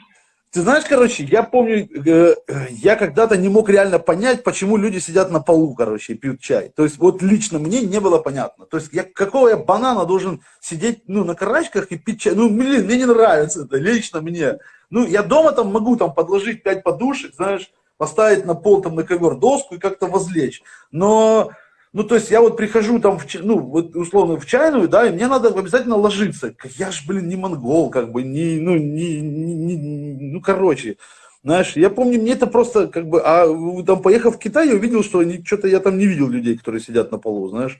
ты знаешь, короче, я помню, э, я когда-то не мог реально понять, почему люди сидят на полу, короче, и пьют чай. То есть вот лично мне не было понятно. То есть я, какого я банана должен сидеть, ну, на карачках и пить чай? Ну, блин, мне не нравится это, лично мне. Ну, я дома там могу там подложить пять подушек, знаешь, поставить на пол, там, на ковер доску и как-то возлечь. Но, ну, то есть я вот прихожу там, в, ну, вот условно в чайную, да, и мне надо обязательно ложиться. Я ж, блин, не монгол, как бы, не, ну, не, не, не ну, короче. Знаешь, я помню, мне это просто как бы, а там поехав в Китай, я увидел, что что-то я там не видел людей, которые сидят на полу, знаешь,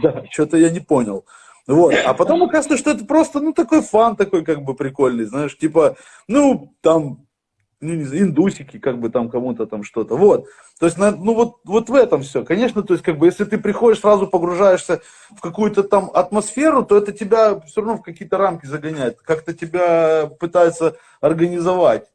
да, что-то я не понял. Вот. А потом оказывается, что это просто, ну, такой фан такой, как бы, прикольный, знаешь, типа, ну, там, ну, не знаю, индусики, как бы там кому-то там что-то. Вот. То есть, ну вот, вот в этом все. Конечно, то есть, как бы, если ты приходишь, сразу погружаешься в какую-то там атмосферу, то это тебя все равно в какие-то рамки загоняет. Как-то тебя пытается организовать.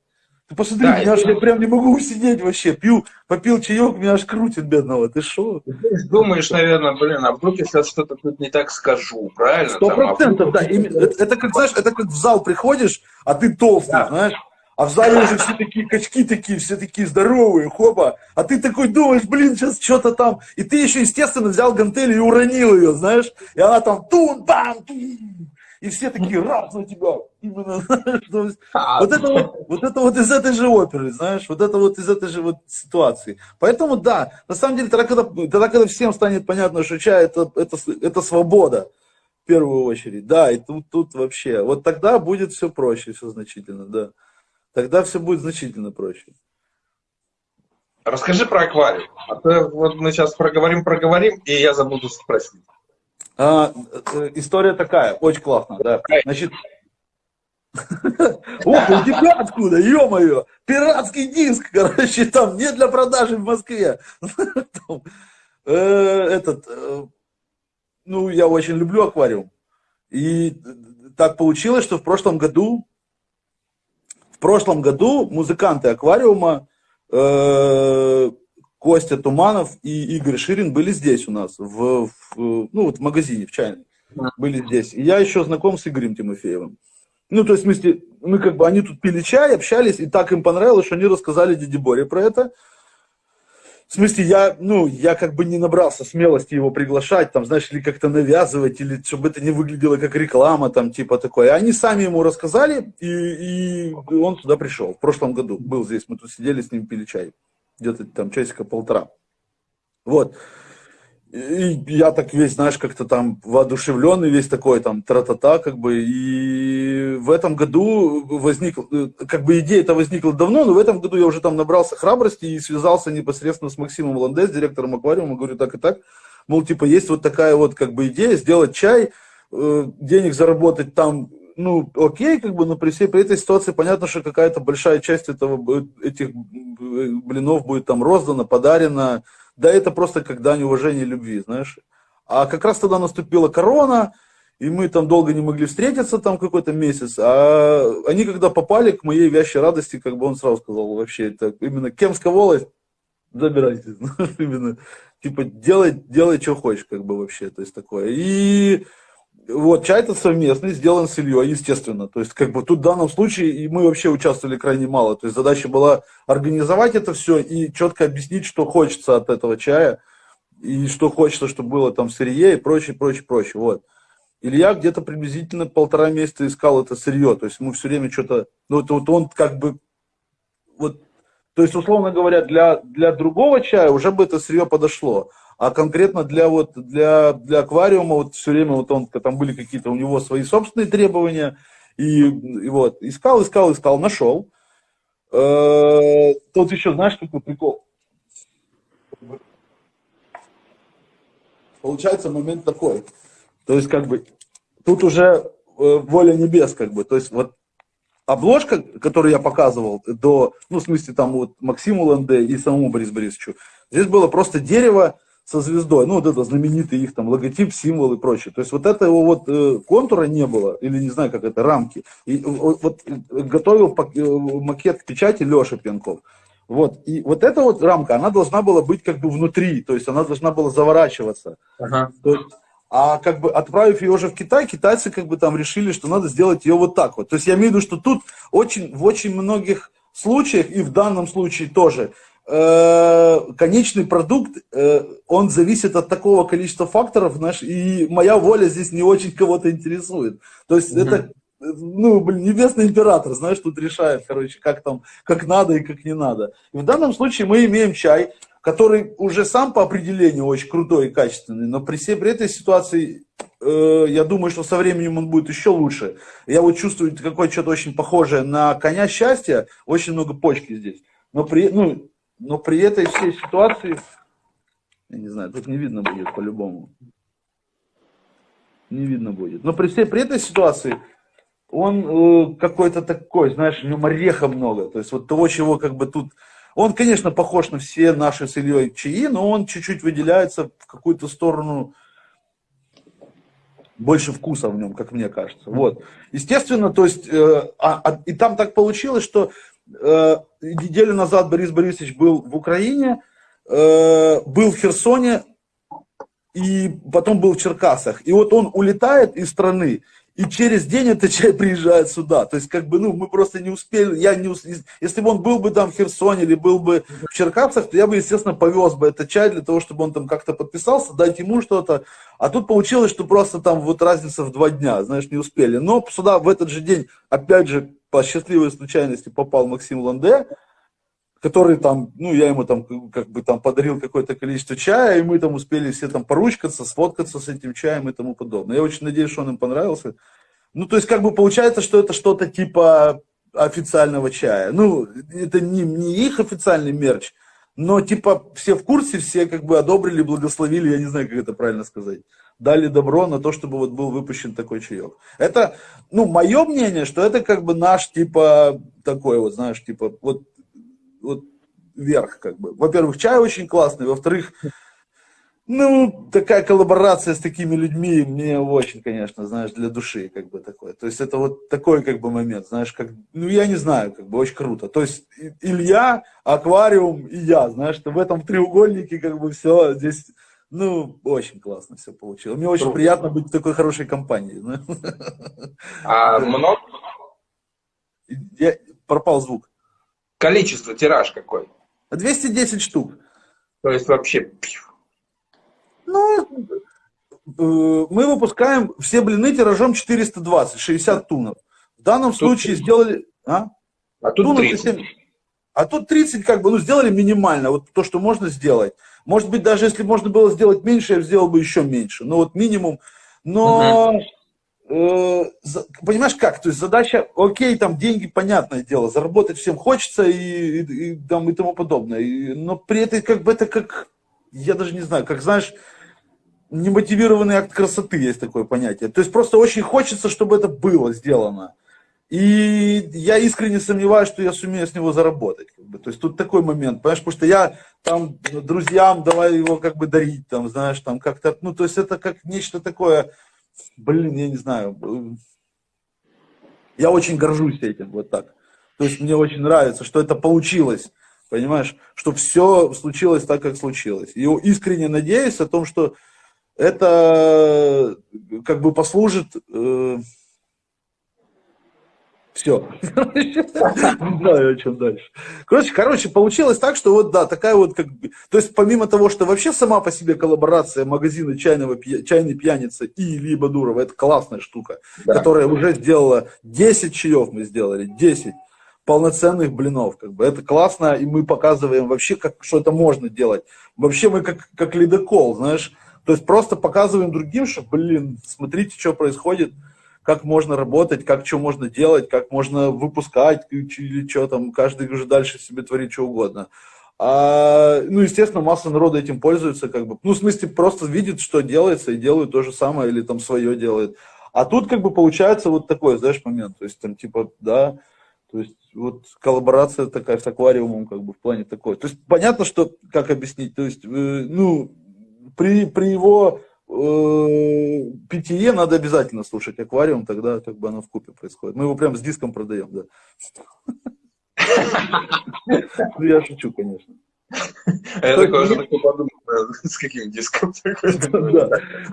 Ты посмотри, да, меня аж, я прям не могу усидеть вообще. Пью, попил чаек, меня аж крутит бедного. Ты? Ты думаешь, наверное, блин, а вдруг я сейчас что-то тут не так скажу, правильно? Сто а процентов, да. Это, это как, знаешь, это как в зал приходишь, а ты толстый, да. знаешь. А в зале уже все такие качки такие, все такие здоровые, хопа. А ты такой думаешь, блин, сейчас что-то там. И ты еще, естественно, взял гантель и уронил ее, знаешь. И она там тун бам тун и все такие раз на тебя. Именно, знаешь, а, вот, это вот, вот это вот из этой же оперы, знаешь, вот это вот из этой же вот ситуации. Поэтому да, на самом деле, тогда когда, тогда, когда всем станет понятно, что чай это, это, это свобода, в первую очередь, да, и тут, тут вообще, вот тогда будет все проще, все значительно, да. Тогда все будет значительно проще. Расскажи про аквариум. А то вот мы сейчас проговорим, проговорим, и я забуду спросить. А, э, история такая, очень классная, да. Значит, Ох, у тебя откуда, ё-моё, пиратский диск, короче, там, не для продажи в Москве. Э, этот, э, ну, я очень люблю аквариум. И так получилось, что в прошлом году, в прошлом году музыканты аквариума Костя Туманов и Игорь Ширин были здесь у нас, в, в ну, вот в магазине, в чайной. Были здесь. И я еще знаком с Игорем Тимофеевым. Ну, то есть, в смысле, мы как бы, они тут пили чай, общались, и так им понравилось, что они рассказали Диде Боре про это. В смысле, я, ну, я как бы не набрался смелости его приглашать, там, знаешь, или как-то навязывать, или чтобы это не выглядело как реклама, там, типа такое. Они сами ему рассказали, и, и он туда пришел. В прошлом году был здесь, мы тут сидели с ним, пили чай где-то там часика полтора. Вот. И я так весь, знаешь, как-то там воодушевленный, весь такой там тра-та-та, как бы, и в этом году возник, как бы идея это возникла давно, но в этом году я уже там набрался храбрости и связался непосредственно с Максимом Ландес, директором аквариума, говорю, так и так, мол, типа, есть вот такая вот, как бы, идея сделать чай, э, денег заработать там ну, окей, как бы, но при всей при этой ситуации понятно, что какая-то большая часть этого, этих блинов будет там роздана, подарена. Да, это просто как дань уважения любви, знаешь. А как раз тогда наступила корона, и мы там долго не могли встретиться, там какой-то месяц. А они, когда попали к моей вящей радости, как бы он сразу сказал, вообще, это именно Кемская волость, забирайте. именно, типа, делай, делай, что хочешь, как бы вообще, то есть такое. И вот, чай-то совместный, сделан с Ильей, естественно. То есть, как бы тут в данном случае и мы вообще участвовали крайне мало. То есть, задача была организовать это все и четко объяснить, что хочется от этого чая, и что хочется, чтобы было там сырье и прочее, прочее, прочее. Вот. Илья где-то приблизительно полтора месяца искал это сырье. То есть, мы все время что-то... Ну, это вот он как бы... Вот, то есть, условно говоря, для, для другого чая уже бы это сырье подошло а конкретно для вот для для аквариума вот все время вот он там были какие-то у него свои собственные требования. И, и вот искал искал искал нашел э, тут еще знаешь какой прикол? Получается момент такой. То есть как бы тут уже э, воля небес как бы. То есть вот обложка, которую я показывал до, ну, в смысле, там вот Максиму Ланде и самому Борису Борисовичу, здесь было просто дерево со звездой, ну вот это знаменитый их там логотип, символ и прочее. То есть вот этого вот э, контура не было, или не знаю, как это, рамки. И вот, вот готовил э, макет печати Леша Пьянков. Вот, и вот эта вот рамка, она должна была быть как бы внутри, то есть она должна была заворачиваться. Ага. То есть, а как бы отправив ее уже в Китай, китайцы как бы там решили, что надо сделать ее вот так вот. То есть я имею в виду, что тут очень, в очень многих случаях, и в данном случае тоже, Э, конечный продукт, э, он зависит от такого количества факторов, знаешь, и моя воля здесь не очень кого-то интересует. То есть mm-hmm. это, ну, блин, небесный император, знаешь, тут решает, короче, как там, как надо и как не надо. И в данном случае мы имеем чай, который уже сам по определению очень крутой и качественный, но при всей при этой ситуации э, я думаю, что со временем он будет еще лучше. Я вот чувствую какое-то что-то очень похожее на коня счастья, очень много почки здесь. Но при, ну, но при этой всей ситуации, я не знаю, тут не видно будет по-любому. Не видно будет. Но при всей при этой ситуации, он э, какой-то такой, знаешь, в нем ореха много. То есть вот того, чего как бы тут... Он, конечно, похож на все наши с Ильей чаи, но он чуть-чуть выделяется в какую-то сторону больше вкуса в нем, как мне кажется. Вот. Естественно, то есть, э, а, а, и там так получилось, что неделю назад Борис Борисович был в Украине, э, был в Херсоне, и потом был в Черкасах. И вот он улетает из страны, и через день этот чай приезжает сюда. То есть, как бы, ну, мы просто не успели, я не если бы он был бы там в Херсоне или был бы в Черкасах, то я бы, естественно, повез бы этот чай для того, чтобы он там как-то подписался, дать ему что-то. А тут получилось, что просто там вот разница в два дня, знаешь, не успели. Но сюда в этот же день, опять же, по счастливой случайности попал Максим Ланде, который там, ну, я ему там как бы там подарил какое-то количество чая, и мы там успели все там поручкаться, сфоткаться с этим чаем и тому подобное. Я очень надеюсь, что он им понравился. Ну, то есть, как бы получается, что это что-то типа официального чая. Ну, это не, не их официальный мерч, но типа все в курсе, все как бы одобрили, благословили, я не знаю, как это правильно сказать. Дали добро на то, чтобы вот был выпущен такой чаек. Это, ну, мое мнение, что это как бы наш, типа, такой вот, знаешь, типа, вот вот вверх, как бы. Во-первых, чай очень классный, во-вторых, ну, такая коллаборация с такими людьми мне очень, конечно, знаешь, для души, как бы, такое. То есть, это вот такой, как бы, момент, знаешь, как, ну, я не знаю, как бы, очень круто. То есть, Илья, аквариум и я, знаешь, в этом треугольнике, как бы, все здесь, ну, очень классно все получилось. Мне очень приятно быть в такой хорошей компании. А много? Я, пропал звук. Количество, тираж какой? 210 штук. То есть вообще... Ну, э, мы выпускаем все блины тиражом 420, 60 тунов. В данном тут случае 30. сделали... А, а тут Тунов 30. 7... А тут 30 как бы, ну, сделали минимально, вот то, что можно сделать. Может быть, даже если можно было сделать меньше, я сделал бы еще меньше. Ну, вот минимум. Но угу. Понимаешь как, то есть задача, окей, там деньги, понятное дело, заработать всем хочется и, и, и, там, и тому подобное, и, но при этом как бы это как, я даже не знаю, как знаешь, немотивированный акт красоты есть такое понятие. То есть просто очень хочется, чтобы это было сделано. И я искренне сомневаюсь, что я сумею с него заработать. Как бы. То есть тут такой момент, понимаешь, потому что я там друзьям давай его как бы дарить, там, знаешь, там как-то, ну, то есть это как нечто такое, блин, я не знаю, я очень горжусь этим, вот так. То есть мне очень нравится, что это получилось, понимаешь, что все случилось так, как случилось. И искренне надеюсь о том, что это как бы послужит э, все. Не знаю, о чем дальше. Короче, короче, получилось так, что вот, да, такая вот, как бы, то есть помимо того, что вообще сама по себе коллаборация магазина чайного, чайной пьяницы и Ильи Бадурова, это классная штука, да. которая уже сделала 10 чаев мы сделали, 10 полноценных блинов, как бы, это классно, и мы показываем вообще, как, что это можно делать. Вообще мы как, как ледокол, знаешь, то есть просто показываем другим, что, блин, смотрите, что происходит, как можно работать, как что можно делать, как можно выпускать или что там, каждый уже дальше себе творит что угодно. А, ну, естественно, масса народа этим пользуется, как бы, ну, в смысле, просто видит, что делается, и делают то же самое, или там свое делает. А тут, как бы, получается вот такой, знаешь, момент, то есть, там, типа, да, то есть, вот коллаборация такая с аквариумом, как бы, в плане такой. То есть, понятно, что, как объяснить, то есть, э, ну, при, при его Э, питье надо обязательно слушать аквариум, тогда как бы оно в купе происходит. Мы его прям с диском продаем, да. Ну, я шучу, конечно. А я такой уже подумал, с каким диском.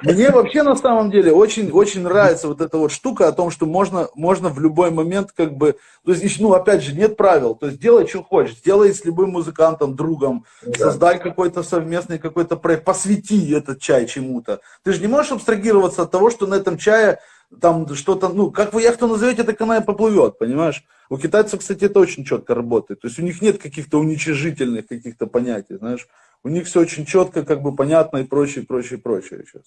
Мне вообще на самом деле очень, очень нравится вот эта вот штука о том, что можно, можно в любой момент как бы, то есть, ну, опять же, нет правил, то есть делай, что хочешь, делай с любым музыкантом, другом, создай какой-то совместный какой-то проект, посвяти этот чай чему-то. Ты же не можешь абстрагироваться от того, что на этом чае там что-то, ну, как вы яхту назовете, так она и поплывет, понимаешь? У китайцев, кстати, это очень четко работает. То есть у них нет каких-то уничижительных каких-то понятий, знаешь. У них все очень четко, как бы понятно и прочее, прочее, прочее. Сейчас.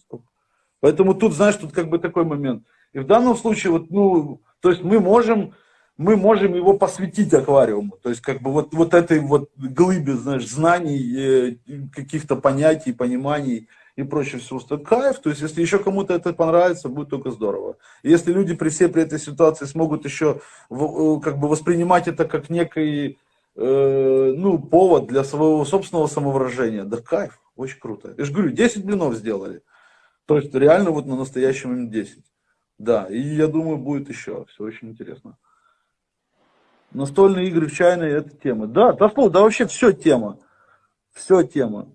Поэтому тут, знаешь, тут как бы такой момент. И в данном случае, вот, ну, то есть мы можем, мы можем его посвятить аквариуму. То есть, как бы вот, вот этой вот глыбе, знаешь, знаний, э, каких-то понятий, пониманий и прочее все, что кайф. То есть, если еще кому-то это понравится, будет только здорово. Если люди при всей при этой ситуации смогут еще э, как бы воспринимать это как некий э, ну, повод для своего собственного самовыражения, да кайф, очень круто. Я же говорю, 10 блинов сделали. То есть, реально вот на настоящий момент 10. Да, и я думаю, будет еще. Все очень интересно. Настольные игры в чайной это тема. Да, да, да вообще все тема. Все тема.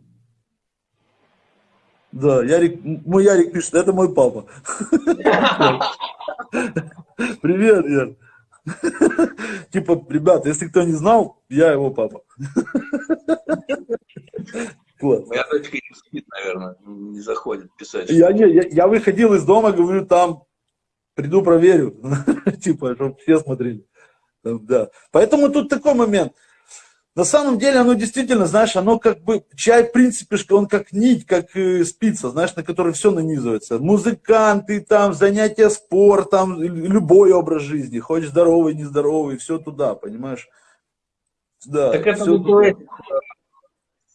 Да, Ярик, мой Ярик пишет, это мой папа. Привет, Яр. Типа, ребята, если кто не знал, я его папа. Моя дочка не спит, наверное, не заходит писать. Я, не, я, я выходил из дома, говорю, там, приду проверю. Типа, чтобы все смотрели. Да. Поэтому тут такой момент. На самом деле оно действительно, знаешь, оно как бы, чай, в принципе, он как нить, как э, спица, знаешь, на которой все нанизывается. Музыканты, там, занятия спортом, любой образ жизни, хоть здоровый, нездоровый, все туда, понимаешь? Да, так это туда.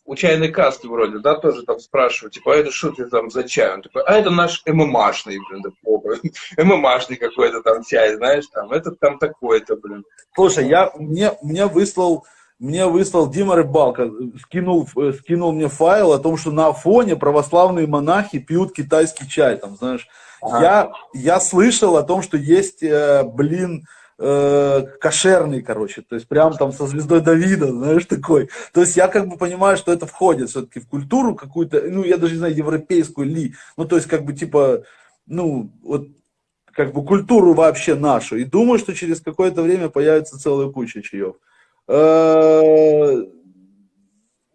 у чайной касты вроде, да, тоже там спрашивают, типа, а это что ты там за чай? Он такой, а это наш ММАшный, блин, да, попа, ММАшный какой-то там чай, знаешь, там, этот там такой-то, блин. Слушай, я, мне, мне выслал мне выслал Дима Рыбалка, скинул, э, скинул мне файл о том, что на Афоне православные монахи пьют китайский чай, там, знаешь. А. Я, я слышал о том, что есть, э, блин, э, кошерный, короче, то есть прям там со звездой Давида, знаешь, такой. То есть я как бы понимаю, что это входит все-таки в культуру какую-то, ну, я даже не знаю, европейскую ли, ну, то есть как бы типа, ну, вот как бы культуру вообще нашу. И думаю, что через какое-то время появится целая куча чаев. Э,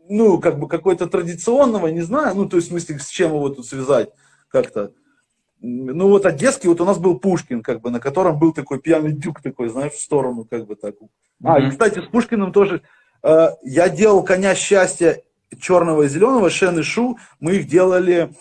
ну, как бы какой-то традиционного, не знаю, ну, то есть, в смысле, с чем его тут связать как-то. Ну, вот одесский, вот у нас был Пушкин, как бы, на котором был такой пьяный дюк такой, знаешь, в сторону, как бы так. А, и, кстати, с Пушкиным тоже, э, я делал «Коня счастья» черного и зеленого, Шен и Шу, мы их делали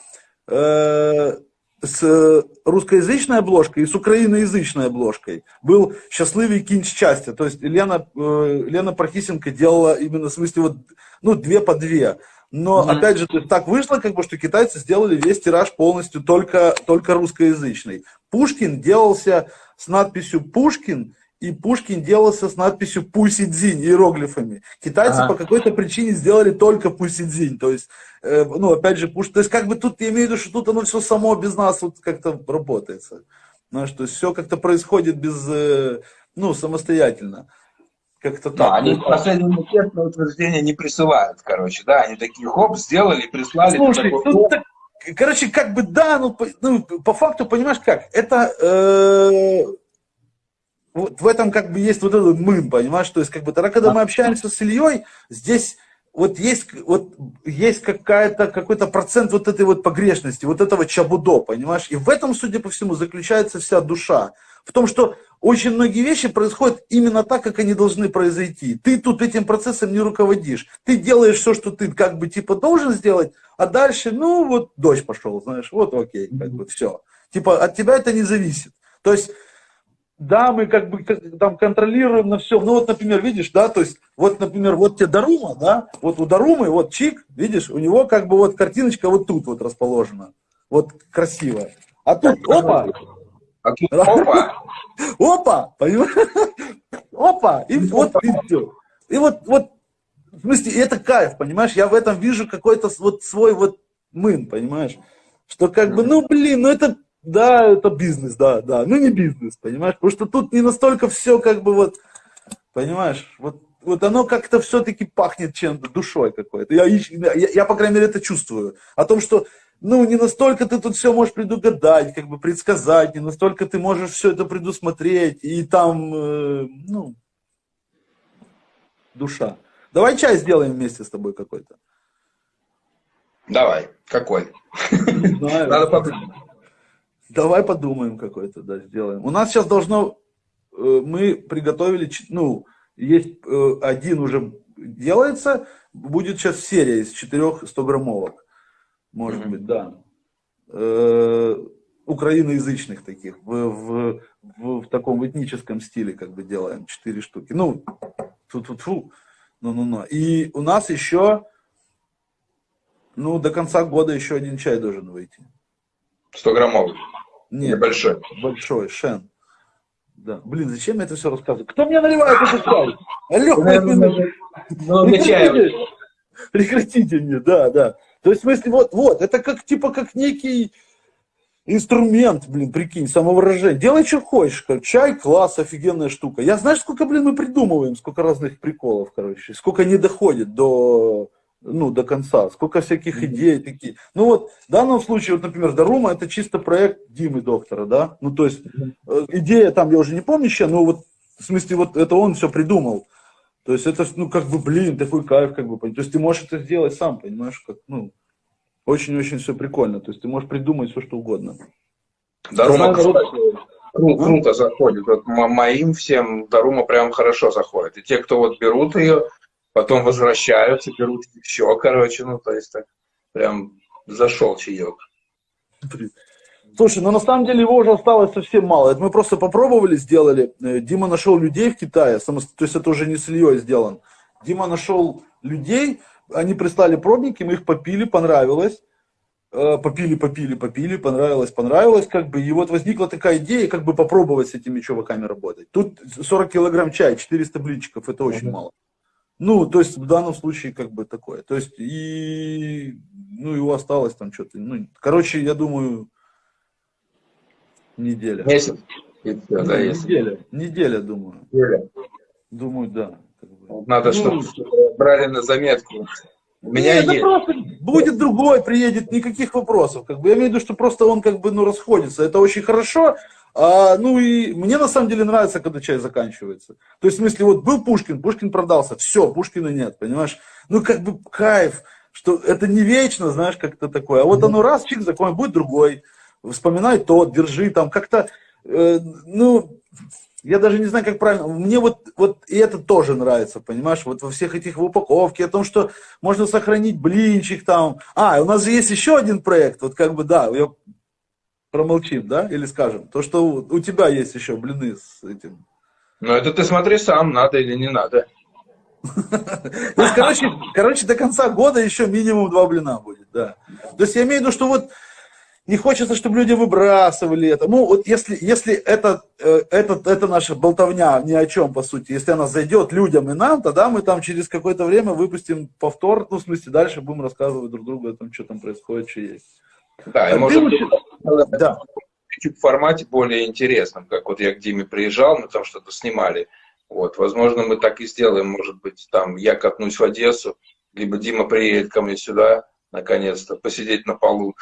э, с русскоязычной обложкой и с украиноязычной обложкой был «Счастливый кинь счастья». То есть Лена, э, Лена Прохисенко делала именно в смысле вот, ну, две по две. Но, mm-hmm. опять же, то есть, так вышло, как бы, что китайцы сделали весь тираж полностью только, только русскоязычный. Пушкин делался с надписью «Пушкин», и Пушкин делался с надписью Пусидзинь иероглифами. Китайцы ага. по какой-то причине сделали только Пусидзинь. То есть, э, ну, опять же, Пуш... То есть, как бы тут, я имею в виду, что тут оно все само без нас вот как-то работается. Знаешь, то есть, все как-то происходит без, э, ну, самостоятельно. Как-то так. Да, они в на утверждение не присылают, короче, да, они такие, хоп, сделали, прислали. Слушай, такой, тут, так, короче, как бы, да, ну, по, ну, по факту, понимаешь, как, это... Э, вот в этом как бы есть вот этот мым, понимаешь? То есть, как бы, тогда, когда мы общаемся с Ильей, здесь вот есть, вот есть какая-то, какой-то процент вот этой вот погрешности, вот этого чабудо, понимаешь? И в этом, судя по всему, заключается вся душа. В том, что очень многие вещи происходят именно так, как они должны произойти. Ты тут этим процессом не руководишь. Ты делаешь все, что ты как бы типа должен сделать, а дальше, ну вот дождь пошел, знаешь, вот окей, как бы все. Типа от тебя это не зависит. То есть да, мы как бы там контролируем на все. Ну вот, например, видишь, да, то есть, вот, например, вот тебе Дарума, да, вот у Дарумы, вот чик, видишь, у него как бы вот картиночка вот тут вот расположена, вот красивая. А тут, опа, а тут, опа, опа, понимаешь, опа, и вот, и все. И вот, вот, в смысле, это кайф, понимаешь, я в этом вижу какой-то вот свой вот мын, понимаешь, что как бы, ну, блин, ну это да, это бизнес, да, да. Ну, не бизнес, понимаешь? Потому что тут не настолько все как бы вот, понимаешь, вот, вот оно как-то все-таки пахнет чем-то, душой какой-то. Я, я, я, по крайней мере, это чувствую. О том, что, ну, не настолько ты тут все можешь предугадать, как бы предсказать, не настолько ты можешь все это предусмотреть, и там, э, ну, душа. Давай чай сделаем вместе с тобой какой-то. Давай. Какой? Не знаю. Надо подумать. Давай подумаем какой-то, да, сделаем. У нас сейчас должно, э, мы приготовили, ну, есть э, один уже делается, будет сейчас серия из четырех 100 граммовок, может mm-hmm. быть, да. Э, украиноязычных таких, в, в, в, в таком этническом стиле как бы делаем, четыре штуки. Ну, тут, тут, фу, ну, ну, ну. И у нас еще Ну, до конца года еще один чай должен выйти. 100 Нет. большой? Большой, Шен. Да. Блин, зачем я это все рассказываю? Кто мне наливает этот чай? Алло, ну, прекратите, прекратите мне, да, да. То есть, в смысле, вот, вот, это как, типа, как некий инструмент, блин, прикинь, самовыражение. Делай, что хочешь. Чай, класс, офигенная штука. Я знаешь, сколько, блин, мы придумываем, сколько разных приколов, короче, сколько не доходит до, ну, до конца, сколько всяких идей такие. Ну вот, в данном случае, вот, например, Дарума, это чисто проект Димы Доктора, да? Ну, то есть, э, идея там, я уже не помню еще, но вот, в смысле, вот это он все придумал. То есть, это, ну, как бы, блин, такой кайф, как бы, то есть, ты можешь это сделать сам, понимаешь, как, ну, очень-очень все прикольно. То есть ты можешь придумать все, что угодно. Дарума круто, кру, круто заходит. Вот моим всем Дарума прям хорошо заходит. И те, кто вот берут ее, потом возвращаются, берут еще, короче, ну, то есть так прям зашел чаек. Слушай, ну на самом деле его уже осталось совсем мало. Это мы просто попробовали, сделали. Э, Дима нашел людей в Китае, то есть это уже не с Ильей сделан. Дима нашел людей, они прислали пробники, мы их попили, понравилось. Э, попили, попили, попили, понравилось, понравилось, как бы, и вот возникла такая идея, как бы попробовать с этими чуваками работать. Тут 40 килограмм чая, 400 блинчиков, это очень mm-hmm. мало. Ну, то есть в данном случае как бы такое. То есть и, ну, его осталось там что-то, ну, короче, я думаю, неделя. Месяц. И все, да, неделя, неделя, думаю. Неделя. Думаю, да. Надо, ну, чтобы брали на заметку. У меня Нет, есть. просто будет другой, приедет, никаких вопросов. Как бы, я имею в виду, что просто он как бы ну, расходится. Это очень хорошо. А, ну и мне на самом деле нравится, когда чай заканчивается. То есть, в смысле, вот был Пушкин, Пушкин продался, все, Пушкина нет, понимаешь? Ну, как бы кайф, что это не вечно, знаешь, как-то такое. А вот оно раз, чик, закон, будет другой. Вспоминай тот, держи там, как-то, э, ну, я даже не знаю, как правильно. Мне вот, вот и это тоже нравится, понимаешь? Вот во всех этих в упаковке, о том, что можно сохранить блинчик там. А, у нас же есть еще один проект, вот как бы, да, я промолчим, да, или скажем, то, что у, у тебя есть еще блины с этим. Ну, это ты смотри сам, надо или не надо. То есть, короче, короче, до конца года еще минимум два блина будет, да. То есть я имею в виду, что вот не хочется, чтобы люди выбрасывали это. Ну, вот если, если это, э, это, это наша болтовня ни о чем, по сути, если она зайдет людям и нам, тогда мы там через какое-то время выпустим повтор, ну, в смысле, дальше будем рассказывать друг другу о том, что там происходит, что есть. Да, и а может быть, да. в формате более интересном, как вот я к Диме приезжал, мы там что-то снимали. Вот, возможно, мы так и сделаем, может быть, там я катнусь в Одессу, либо Дима приедет ко мне сюда, наконец-то, посидеть на полу.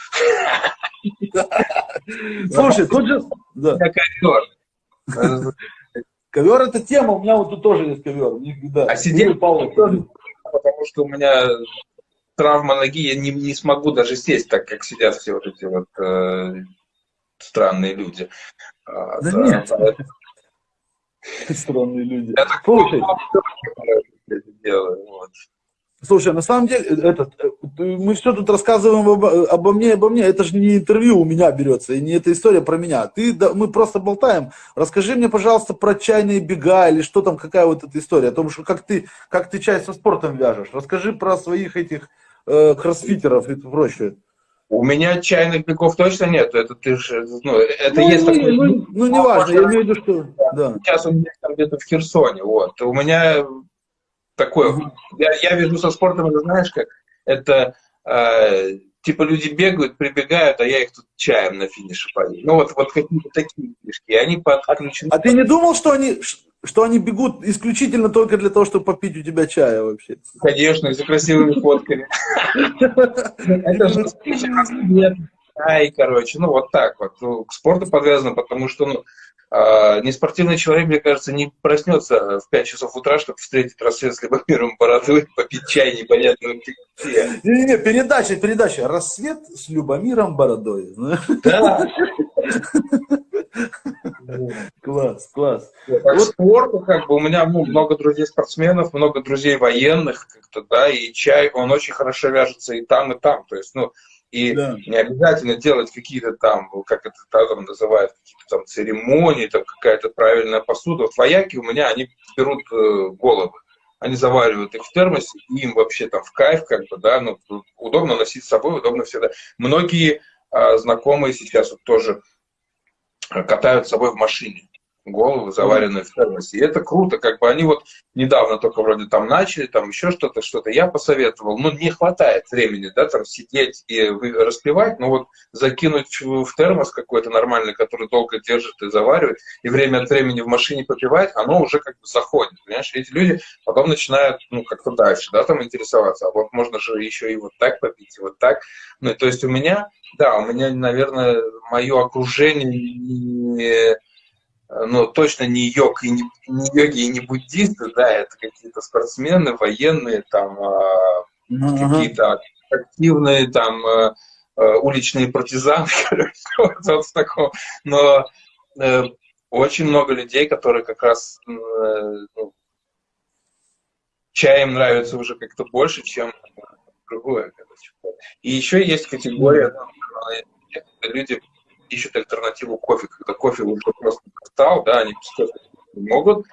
Слушай, тут же... Ковер. Ковер это тема, у меня вот тут тоже есть ковер. А сидеть потому что у меня травма ноги, я не, не смогу даже сесть так, как сидят все вот эти вот э, странные люди. А, да, да нет. Странные люди. Слушай, делаю, вот. Слушай, на самом деле, этот, э, мы все тут рассказываем обо, обо мне, обо мне. Это же не интервью у меня берется, и не эта история про меня. Ты, да, мы просто болтаем. Расскажи мне, пожалуйста, про чайные бега или что там, какая вот эта история. О том, что как ты, как ты чай со спортом вяжешь. Расскажи про своих этих э, кроссфитеров и прочее. У меня чайных бегов точно нет. Это ты же, ну, это ну, есть не, такой... Ну, ну не важно, я имею в виду, что... Да. Сейчас он где-то в Херсоне, вот. У меня такое. Я, я вижу со спортом, это знаешь как? Это э, типа люди бегают, прибегают, а я их тут чаем на финише пою. Ну вот, вот какие-то такие фишки. Они подключены. А ты не думал, что они, что они бегут исключительно только для того, чтобы попить у тебя чая вообще? Конечно, за красивыми фотками. Это же чай, короче, ну вот так вот. Ну, к спорту подвязано, потому что ну, а, неспортивный человек, мне кажется, не проснется в 5 часов утра, чтобы встретить рассвет с Любомиром Бородой, попить чай непонятно где. Не-не-не, передача, передача. Рассвет с Любомиром Бородой. Да. Класс, класс. вот спорту, как бы, у меня ну, много друзей спортсменов, много друзей военных, как-то, да, и чай, он очень хорошо вяжется и там, и там. То есть, ну, и да. не обязательно делать какие-то там, как это там называют, какие-то там церемонии, там какая-то правильная посуда. Вот вояки у меня, они берут э, головы. они заваривают их в термосе, им вообще там в кайф, как бы, да, ну, удобно носить с собой, удобно всегда. Многие а, знакомые сейчас вот тоже катают с собой в машине головы, заваренные в термосе. И это круто, как бы они вот недавно только вроде там начали, там еще что-то, что-то я посоветовал, но не хватает времени, да, там сидеть и распивать, но вот закинуть в термос какой-то нормальный, который долго держит и заваривает, и время от времени в машине попивать, оно уже как бы заходит, понимаешь? эти люди потом начинают, ну, как-то дальше, да, там интересоваться, а вот можно же еще и вот так попить, и вот так. Ну, то есть у меня, да, у меня, наверное, мое окружение но точно не йог и не, не йоги и не буддисты, да, это какие-то спортсмены, военные, там, uh какие-то активные, там, э, э, уличные партизаны, вот, вот в таком. Но э, очень много людей, которые как раз ну, чай им нравится уже как-то больше, чем другое. Короче. И еще есть категория, люди ищут альтернативу кофе, когда кофе уже просто стал, да, они без кофе не могут,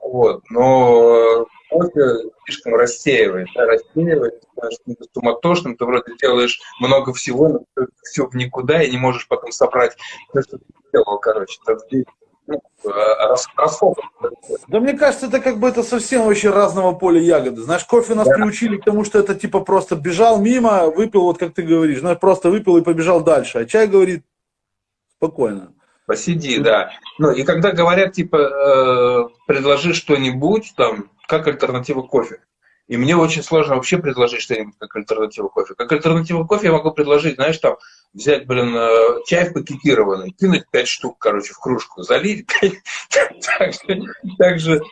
вот, но кофе слишком рассеивает, да, рассеивает, становишься суматошным, ты вроде делаешь много всего, но все в никуда, и не можешь потом собрать то, что ты делал, короче, это ну, расход. Да мне кажется, это как бы это совсем вообще разного поля ягоды. Знаешь, кофе нас да. приучили к тому, что это типа просто бежал мимо, выпил, вот как ты говоришь, знаешь, просто выпил и побежал дальше. А чай говорит, спокойно. Посиди, да. Ну, и когда говорят, типа, э, предложи что-нибудь, там, как альтернатива кофе. И мне очень сложно вообще предложить что-нибудь как альтернативу кофе. Как альтернативу кофе я могу предложить, знаешь, там, взять, блин, э, чай пакетированный, кинуть пять штук, короче, в кружку, залить, так же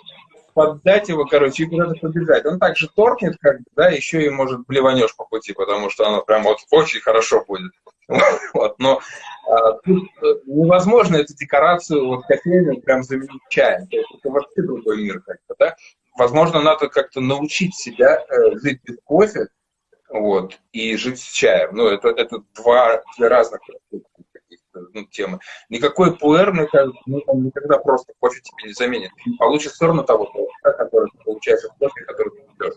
поддать его, короче, и куда-то побежать. Он также торкнет, как бы, да, еще и, может, блеванешь по пути, потому что оно прям вот очень хорошо будет. Вот, но а, тут э, невозможно эту декорацию вот кофейную прям заменить чаем. То есть это вообще другой мир как-то, да. Возможно, надо как-то научить себя э, жить без кофе, вот, и жить с чаем. Ну, это, это два, две разных ну, темы. Никакой пуэр, мне кажется, ну, он никогда просто кофе тебе не заменит. Получишь все равно того, который ты получаешь от кофе, который ты пьешь.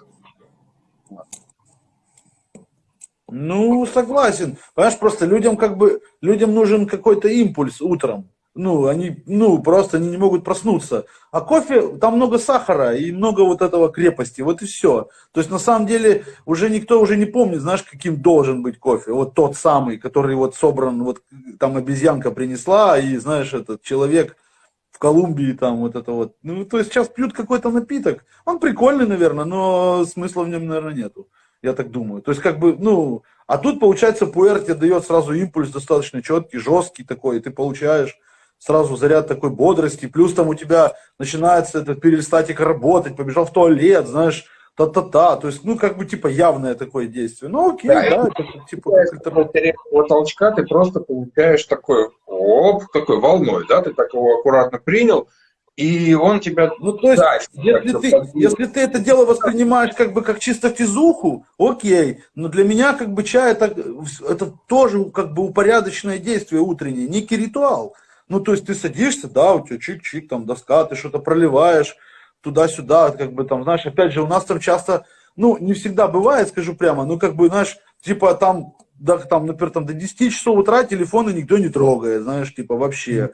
Ну, согласен. Понимаешь, просто людям как бы, людям нужен какой-то импульс утром. Ну, они, ну, просто они не могут проснуться. А кофе, там много сахара и много вот этого крепости, вот и все. То есть, на самом деле, уже никто уже не помнит, знаешь, каким должен быть кофе. Вот тот самый, который вот собран, вот там обезьянка принесла, и, знаешь, этот человек в Колумбии там вот это вот. Ну, то есть, сейчас пьют какой-то напиток. Он прикольный, наверное, но смысла в нем, наверное, нету я так думаю. То есть, как бы, ну, а тут, получается, пуэр тебе дает сразу импульс достаточно четкий, жесткий такой, и ты получаешь сразу заряд такой бодрости, плюс там у тебя начинается этот перистатик работать, побежал в туалет, знаешь, та-та-та, то есть, ну, как бы, типа, явное такое действие. Ну, окей, да, да это, типа, как толчка ты просто получаешь такой, оп, такой волной, да, ты так его аккуратно принял, и он тебя... Ну, то есть, да, если, ты, если ты это дело воспринимаешь как бы как чисто физуху, окей, но для меня как бы чай это, это тоже как бы упорядоченное действие утреннее, некий ритуал. Ну, то есть ты садишься, да, у тебя чик-чик, там доска, ты что-то проливаешь туда-сюда, как бы там, знаешь, опять же, у нас там часто, ну, не всегда бывает, скажу прямо, ну, как бы, знаешь, типа там, да, там, например, там до 10 часов утра телефоны никто не трогает, знаешь, типа вообще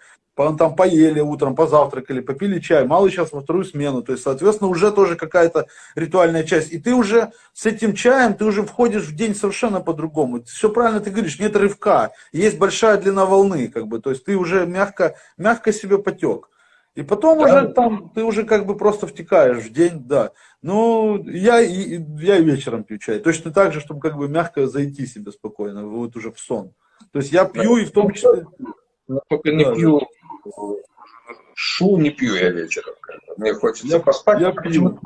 там поели утром, позавтракали, попили чай, малый сейчас во вторую смену, то есть, соответственно, уже тоже какая-то ритуальная часть. И ты уже с этим чаем, ты уже входишь в день совершенно по-другому. Все правильно ты говоришь, нет рывка, есть большая длина волны, как бы, то есть ты уже мягко, мягко себе потек. И потом да. уже там, ты уже как бы просто втекаешь в день, да. Ну, я, я и вечером пью чай. Точно так же, чтобы как бы мягко зайти себе спокойно, вот уже в сон. То есть я пью и в том числе... Но только не пью шу не пью я вечером. Мне хочется я, поспать. Я почему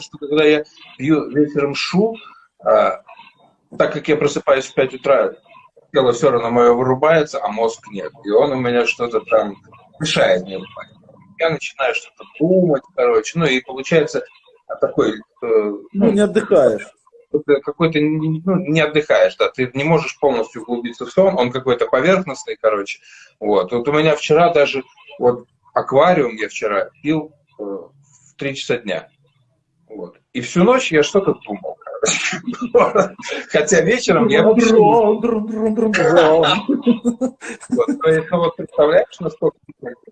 что когда я пью вечером шу, а, так как я просыпаюсь в 5 утра, тело все равно мое вырубается, а мозг нет. И он у меня что-то там мешает мне Я начинаю что-то думать, короче. Ну и получается такой... Ну, ну, не отдыхаешь какой-то ну, не отдыхаешь, да, ты не можешь полностью углубиться в сон, он какой-то поверхностный, короче. Вот. вот у меня вчера даже вот аквариум я вчера пил э, в 3 часа дня. Вот. И всю ночь я что-то думал. Хотя вечером я... Вот, вот представляешь, насколько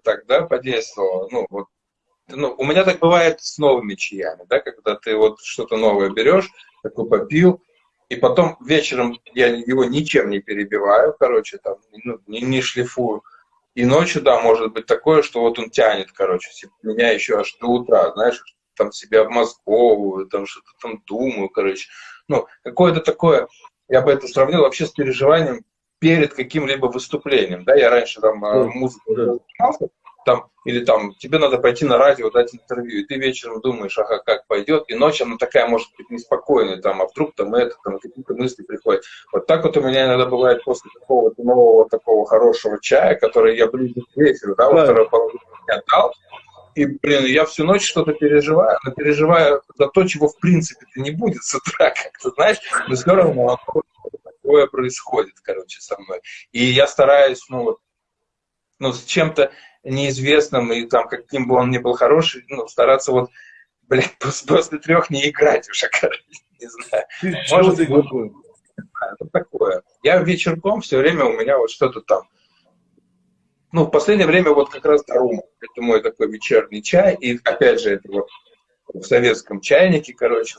так, да, подействовало? Ну, вот ну, у меня так бывает с новыми чаями, да, когда ты вот что-то новое берешь, такой попил, и потом вечером я его ничем не перебиваю, короче, там, ну, не, не шлифую. И ночью, да, может быть такое, что вот он тянет, короче, типа, меня еще аж до утра, знаешь, там себя обмозговываю, там что-то там думаю, короче. Ну, какое-то такое, я бы это сравнил вообще с переживанием перед каким-либо выступлением, да, я раньше там mm. музыку занимался, там, или там, тебе надо пойти на радио, дать интервью, и ты вечером думаешь, ага, как пойдет, и ночью она такая, может быть, неспокойная, там, а вдруг там это, там, какие-то мысли приходят. Вот так вот у меня иногда бывает после какого-то нового такого хорошего чая, который я ближе к вечеру, да, во второй половине дня дал, и, блин, я всю ночь что-то переживаю, но переживаю за то, чего в принципе-то не будет с утра, как-то, знаешь, но все равно такое происходит, короче, со мной. И я стараюсь, ну, вот, ну, с чем-то неизвестным, и там, каким бы он ни был хороший, ну, стараться вот, блядь, после трех не играть уже, короче, не знаю. Может, ты это такое. Я вечерком все время у меня вот что-то там. Ну, в последнее время вот как раз Дарума. Это мой такой вечерний чай. И опять же, это вот в советском чайнике, короче.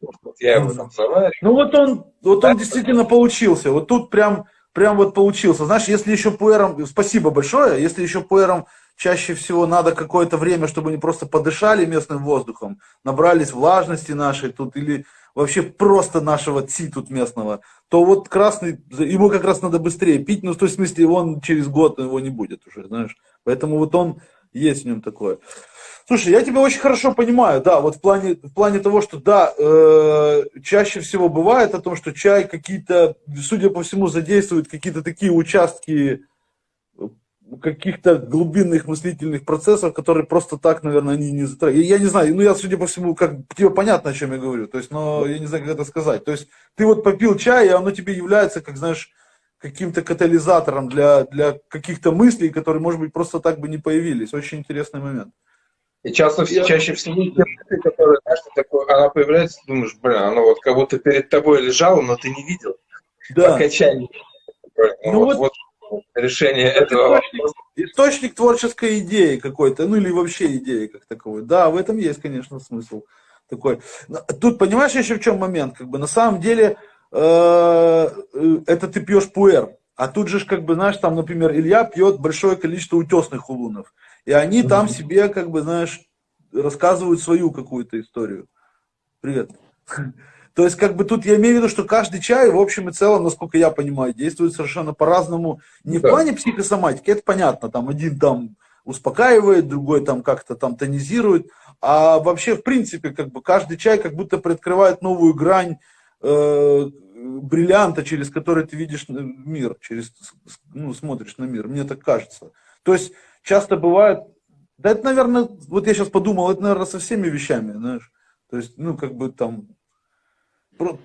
Вот я его там завариваю. Ну вот он, вот он действительно получился. Вот тут прям прям вот получился. Знаешь, если еще пуэром, спасибо большое, если еще пуэром чаще всего надо какое-то время, чтобы они просто подышали местным воздухом, набрались влажности нашей тут или вообще просто нашего ци тут местного, то вот красный, ему как раз надо быстрее пить, ну, в том смысле, он через год его не будет уже, знаешь. Поэтому вот он есть в нем такое. Слушай, я тебя очень хорошо понимаю, да, вот в плане, в плане того, что, да, э, чаще всего бывает о том, что чай какие-то, судя по всему, задействует какие-то такие участки э, каких-то глубинных мыслительных процессов, которые просто так, наверное, они не затрагивают. Я не знаю, ну я, судя по всему, как тебе понятно, о чем я говорю, то есть, но я не знаю, как это сказать. То есть, ты вот попил чай, и оно тебе является, как, знаешь, каким-то катализатором для, для каких-то мыслей, которые, может быть, просто так бы не появились. Очень интересный момент. И часто, я... чаще всего те которые, знаешь, такой, она появляется, думаешь, блин, она вот как будто перед тобой лежала, но ты не видел. Да. Окончание. Ну, ну, вот, вот, вот решение это этого источник, источник творческой идеи какой-то, ну или вообще идеи как таковой. Да, в этом есть, конечно, смысл такой. Тут понимаешь еще в чем момент? Как бы на самом деле это ты пьешь пуэр. А тут же, как бы, знаешь, там, например, Илья пьет большое количество утесных хулунов. И они там себе, как бы, знаешь, рассказывают свою какую-то историю. Привет. То есть, как бы тут я имею в виду, что каждый чай, в общем и целом, насколько я понимаю, действует совершенно по-разному. Не да. в плане психосоматики, это понятно, там один там успокаивает, другой там как-то там тонизирует, а вообще, в принципе, как бы каждый чай как будто приоткрывает новую грань э, бриллианта, через который ты видишь мир, через, ну, смотришь на мир, мне так кажется. То есть, часто бывает, да это, наверное, вот я сейчас подумал, это, наверное, со всеми вещами, знаешь. То есть, ну, как бы там,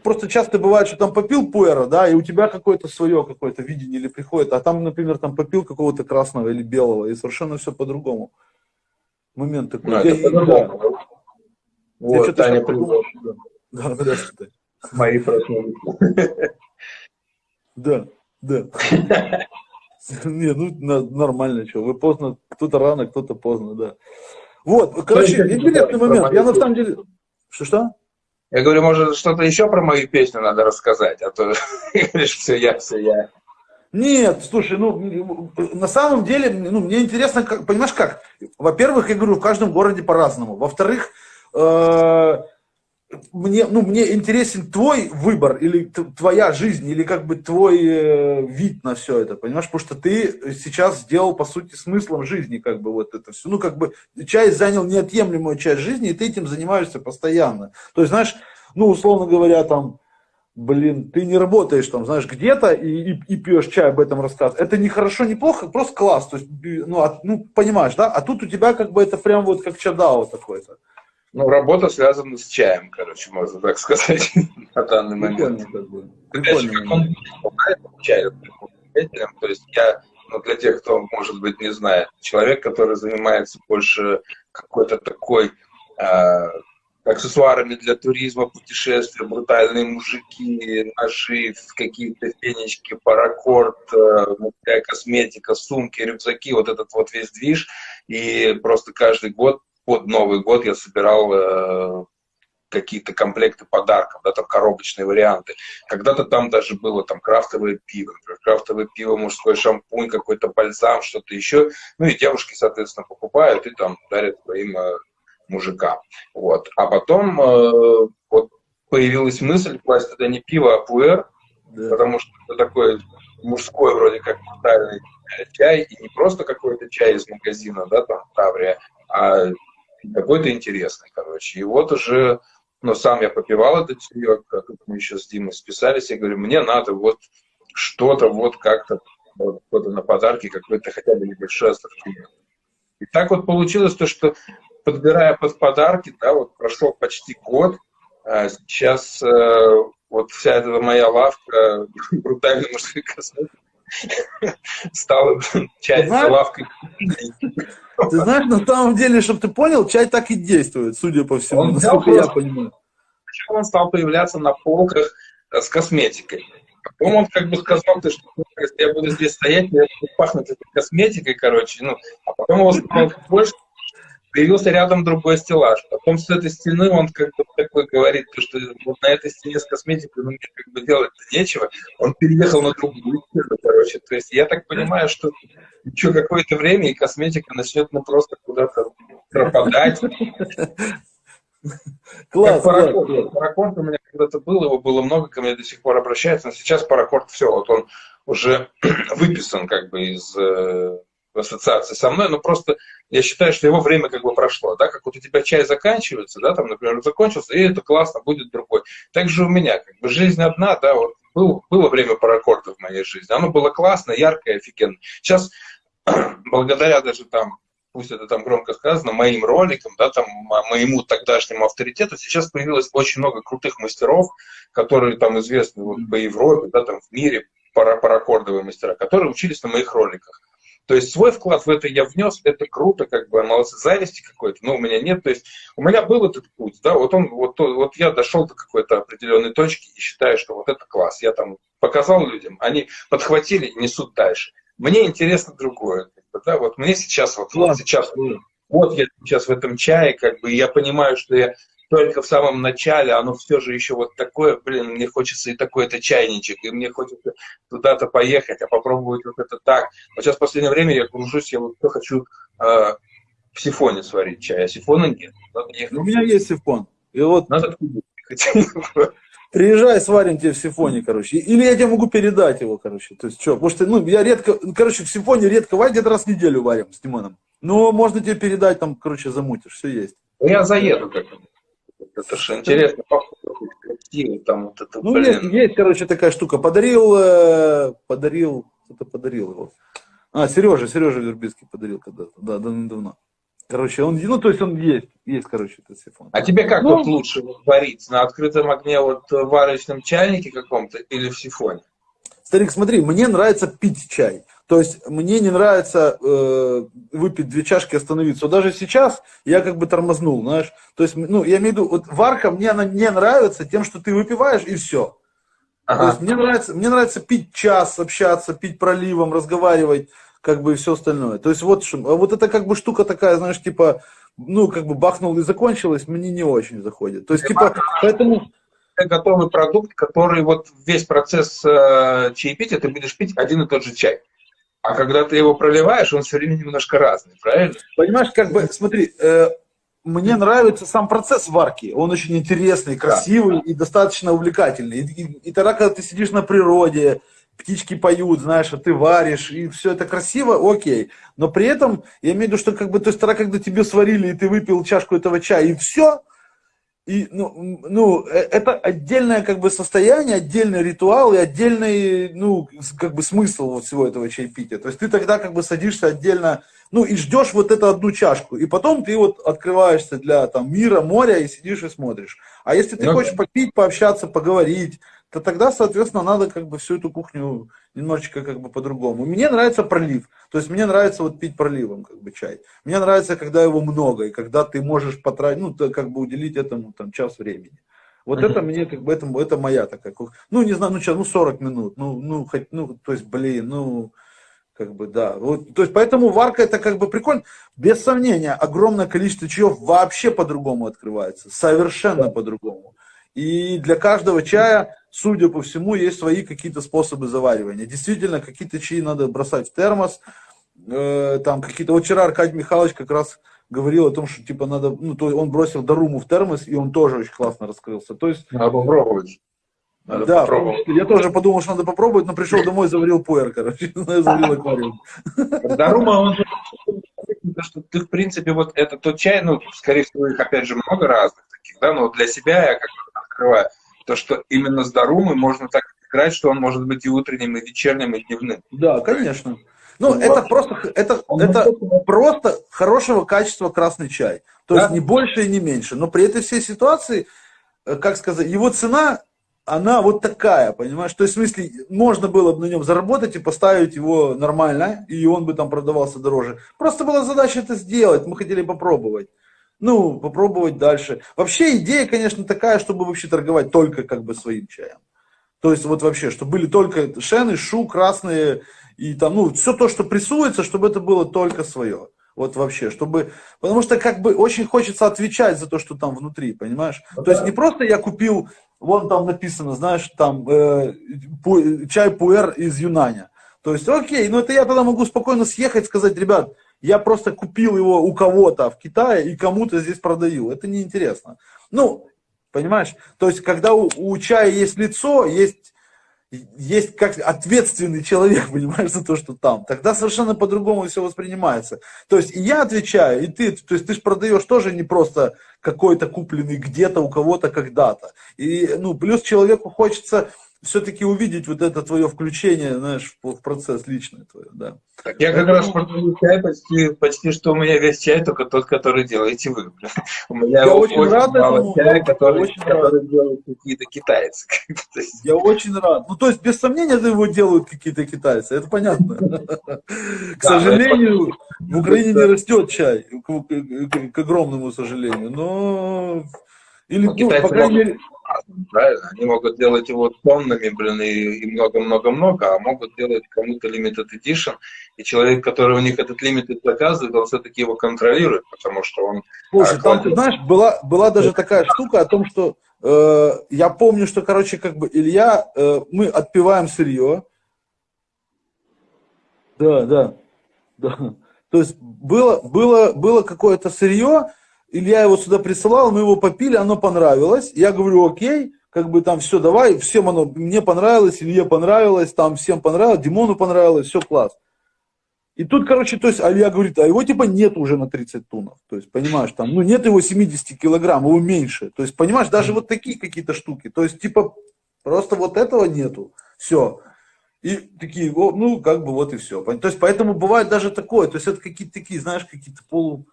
просто часто бывает, что там попил пуэра, да, и у тебя какое-то свое какое-то видение или приходит, а там, например, там попил какого-то красного или белого, и совершенно все по-другому. Момент такой. Ну, это по-другому. Да. Вот, Таня придумал. Да, да, Мои проснулись. Да, да. Не, ну нормально, что. Вы поздно, кто-то рано, кто-то поздно, да. Вот, короче, интересный момент. Я на самом деле... Что-что? Я говорю, может, что-то еще про мою песню надо рассказать, а то говоришь, все я, все я. Нет, слушай, ну, на самом деле, ну, мне интересно, как, понимаешь как? Во-первых, я говорю, в каждом городе по-разному. Во-вторых, э, мне, ну, мне интересен твой выбор или твоя жизнь, или как бы твой э, вид на все это, понимаешь? Потому что ты сейчас сделал, по сути, смыслом жизни, как бы вот это все. Ну, как бы часть занял неотъемлемую часть жизни, и ты этим занимаешься постоянно. То есть, знаешь, ну, условно говоря, там, блин, ты не работаешь там, знаешь, где-то и, и, и пьешь чай об этом рассказываешь. Это не хорошо, не плохо, просто класс. То есть, ну, от, ну, понимаешь, да? А тут у тебя как бы это прям вот как чадао такой-то. Ну, работа связана с чаем, короче, можно так сказать, на данный момент. Прикольно, то есть я, ну, для тех, кто, может быть, не знает, человек, который занимается больше какой-то такой э, аксессуарами для туризма, путешествия, брутальные мужики, ножи, какие-то фенечки, паракорд, мужская косметика, сумки, рюкзаки, вот этот вот весь движ. И просто каждый год, под Новый год я собирал какие-то комплекты подарков, да, там коробочные варианты. Когда-то там даже было там крафтовое пиво, например, крафтовое пиво, мужской шампунь, какой-то бальзам, что-то еще. Ну и девушки, соответственно, покупают и там дарят своим э, мужикам. Вот. А потом э, вот появилась мысль класть туда не пиво, а пуэр, да. потому что это такой мужской вроде как брутальный чай, и не просто какой-то чай из магазина, да, там, Таврия, а какой-то интересный, короче. И вот уже но сам я попивал этот чаек, а мы еще с Димой списались, я говорю, мне надо вот что-то вот как-то вот на подарки, какой-то хотя бы небольшой ассортимент. И так вот получилось то, что подбирая под подарки, да, вот прошел почти год, а сейчас э, вот вся эта моя лавка брутальной мужской косметики стала часть лавкой. Ты знаешь, на самом деле, чтобы ты понял, чай так и действует, судя по всему, он насколько я понимаю. Сначала он стал появляться на полках э, с косметикой. Потом он как бы сказал, ты что если я буду здесь стоять, я буду пахнуть этой косметикой, короче. Ну, а потом его стало больше, появился рядом другой стеллаж. Потом с этой стены он как бы такой говорит, что вот на этой стене с косметикой ну, мне как бы делать-то нечего. Он переехал на другую стену, короче. То есть я так понимаю, что еще какое-то время и косметика начнет ну просто куда-то пропадать. Класс, паракорд. паракорд у меня когда-то был, его было много, ко мне до сих пор обращаются, но сейчас паракорд все, вот он уже выписан как бы из э, ассоциации со мной, но просто я считаю, что его время как бы прошло, да, как вот у тебя чай заканчивается, да, там, например, закончился, и это классно, будет другой. Так же у меня, как бы жизнь одна, да, вот был, было время паракорда в моей жизни, оно было классно, яркое, офигенно. Сейчас, благодаря даже там, пусть это там громко сказано, моим роликам, да, там, моему тогдашнему авторитету, сейчас появилось очень много крутых мастеров, которые там известны вот, по Европе, да, там, в мире, паракордовые мастера, которые учились на моих роликах. То есть свой вклад в это я внес, это круто, как бы, молодцы, зависти какой-то, но у меня нет. То есть у меня был этот путь, да, вот он, вот, вот я дошел до какой-то определенной точки и считаю, что вот это класс. Я там показал людям, они подхватили несут дальше. Мне интересно другое, как бы, да, вот мне сейчас, вот, вот сейчас, вот я сейчас в этом чае, как бы, я понимаю, что я только в самом начале, оно все же еще вот такое, блин, мне хочется и такой-то чайничек, и мне хочется туда-то поехать, а попробовать вот это так. Вот сейчас в последнее время я кружусь, я вот хочу э, в сифоне сварить чай, а сифона нет. У меня есть сифон. И вот... Надо Приезжай, сварим тебе в сифоне, короче. Или я тебе могу передать его, короче. То есть что, потому что, ну, я редко, короче, в сифоне редко варим, где-то раз в неделю варим с Тимоном. Но можно тебе передать, там, короче, замутишь, все есть. Я заеду как-то. Это же интересно, красиво, там вот это, Ну, блин. есть, есть, короче, такая штука. Подарил, э, подарил, кто-то подарил его. А, Сережа, Сережа Вербицкий подарил когда-то, да, давно. Короче, он, ну, то есть он есть, есть, короче, этот сифон. А тебе как ну, вот лучше варить? На открытом огне, вот в варочном чайнике каком-то или в сифоне? Старик, смотри, мне нравится пить чай. То есть мне не нравится э, выпить две чашки и остановиться. Вот даже сейчас я как бы тормознул, знаешь. То есть, ну, я имею в виду, вот варка мне она не нравится тем, что ты выпиваешь и все. Ага. То есть мне нравится, мне нравится пить час, общаться, пить проливом, разговаривать, как бы и все остальное. То есть вот, а вот это как бы штука такая, знаешь, типа, ну, как бы бахнул и закончилось, мне не очень заходит. То есть, типа, поэтому готовый продукт, который вот весь процесс э, чаепития ты будешь пить один и тот же чай. А когда ты его проливаешь, он все время немножко разный, правильно? Понимаешь, как бы, смотри, э, мне нравится сам процесс варки. Он очень интересный, красивый да. и достаточно увлекательный. И, и, и тогда, когда ты сидишь на природе, птички поют, знаешь, а ты варишь, и все это красиво, окей. Но при этом, я имею в виду, что как бы, то есть тогда, когда тебе сварили, и ты выпил чашку этого чая, и все, и, ну, ну, э, это отдельное как бы состояние, отдельный ритуал и отдельный, ну, как бы смысл вот всего этого чаепития. То есть ты тогда как бы садишься отдельно, ну, и ждешь вот эту одну чашку. И потом ты вот открываешься для там мира, моря и сидишь и смотришь. А если ты ну, хочешь попить, пообщаться, поговорить, то тогда, соответственно, надо как бы всю эту кухню немножечко как бы по-другому. Мне нравится пролив. То есть мне нравится вот пить проливом как бы чай. Мне нравится, когда его много, и когда ты можешь потратить, ну, как бы уделить этому там час времени. Вот это мне, как бы, это, это моя такая, ну, не знаю, ну, что, ну, 40 минут, ну, ну, хоть, ну, то есть, блин, ну, как бы, да. Вот, то есть, поэтому варка это как бы прикольно. Без сомнения, огромное количество чаев вообще по-другому открывается. Совершенно по-другому. И для каждого чая, судя по всему, есть свои какие-то способы заваривания. Действительно, какие-то чаи надо бросать в термос. Э, там какие-то... Вот вчера Аркадий Михайлович как раз говорил о том, что типа надо... Ну, то он бросил Даруму в термос, и он тоже очень классно раскрылся. То есть... Надо попробовать. Надо да, попробовать. я тоже подумал, что надо попробовать, но пришел домой, заварил пуэр, короче, заварил аквариум. Дарума, он что ты, в принципе, вот это тот чай, ну, скорее всего, их, опять же, много разных таких, да, но для себя я как бы открываю, то, что именно с Дарумой можно так играть, что он может быть и утренним, и вечерним, и дневным. Да, конечно. Ну, ну это просто, это, это просто хорошего качества красный чай. То да? есть не больше и не меньше. Но при этой всей ситуации, э, как сказать, его цена, она вот такая, понимаешь? То есть, в смысле, можно было бы на нем заработать и поставить его нормально, и он бы там продавался дороже. Просто была задача это сделать, мы хотели попробовать ну, попробовать дальше. Вообще идея, конечно, такая, чтобы вообще торговать только как бы своим чаем. То есть вот вообще, чтобы были только шены, шу, красные и там, ну, все то, что прессуется, чтобы это было только свое. Вот вообще, чтобы, потому что как бы очень хочется отвечать за то, что там внутри, понимаешь? Да. То есть не просто я купил, вон там написано, знаешь, там э, пу, чай пуэр из Юнаня. То есть, окей, ну это я тогда могу спокойно съехать, сказать, ребят, я просто купил его у кого-то в Китае и кому-то здесь продаю. Это неинтересно. Ну, понимаешь? То есть, когда у, у чая есть лицо, есть, есть как ответственный человек, понимаешь, за то, что там, тогда совершенно по-другому все воспринимается. То есть, и я отвечаю, и ты, то есть, ты же продаешь тоже не просто какой-то купленный где-то у кого-то когда-то. И, ну, плюс человеку хочется все-таки увидеть вот это твое включение, знаешь, в, процесс личный твой, да. Так, я как раз продаю чай почти, почти, что у меня весь чай только тот, который делаете вы. У меня я очень, очень рад мало этому, чая, который, очень который рад. делают какие-то китайцы. Я очень рад. Ну, то есть, без сомнения, его делают какие-то китайцы, это понятно. К сожалению, в Украине не растет чай, к огромному сожалению, но... Или, ну, по крайней мере правильно? Они могут делать его тоннами, блин, и много-много-много, а могут делать кому-то limited edition, и человек, который у них этот limited заказывает, он все-таки его контролирует, потому что он... Слушай, там, ты знаешь, была, была даже такая штука о том, что э, я помню, что, короче, как бы Илья, э, мы отпиваем сырье, да, да, да. То есть было, было, было какое-то сырье, Илья его сюда присылал, мы его попили, оно понравилось. Я говорю, окей, как бы там все, давай, всем оно, мне понравилось, Илье понравилось, там всем понравилось, Димону понравилось, все класс. И тут, короче, то есть Илья говорит, а его типа нет уже на 30 тунов. То есть, понимаешь, там, ну нет его 70 килограмм, его меньше. То есть, понимаешь, даже вот такие какие-то штуки. То есть, типа, просто вот этого нету. Все. И такие, ну, как бы вот и все. То есть, поэтому бывает даже такое. То есть, это какие-то такие, знаешь, какие-то полу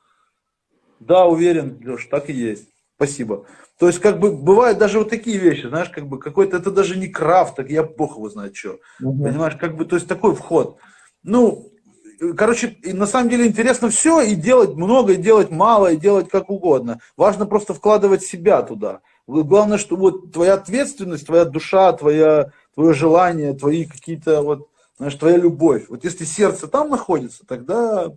да, уверен, Леш, так и есть. Спасибо. То есть, как бы, бывают даже вот такие вещи, знаешь, как бы, какой-то, это даже не крафт, так я бог его знает что. Угу. Понимаешь, как бы, то есть, такой вход. Ну, короче, на самом деле интересно все, и делать много, и делать мало, и делать как угодно. Важно просто вкладывать себя туда. Главное, что вот твоя ответственность, твоя душа, твоя, твое желание, твои какие-то вот, знаешь, твоя любовь. Вот если сердце там находится, тогда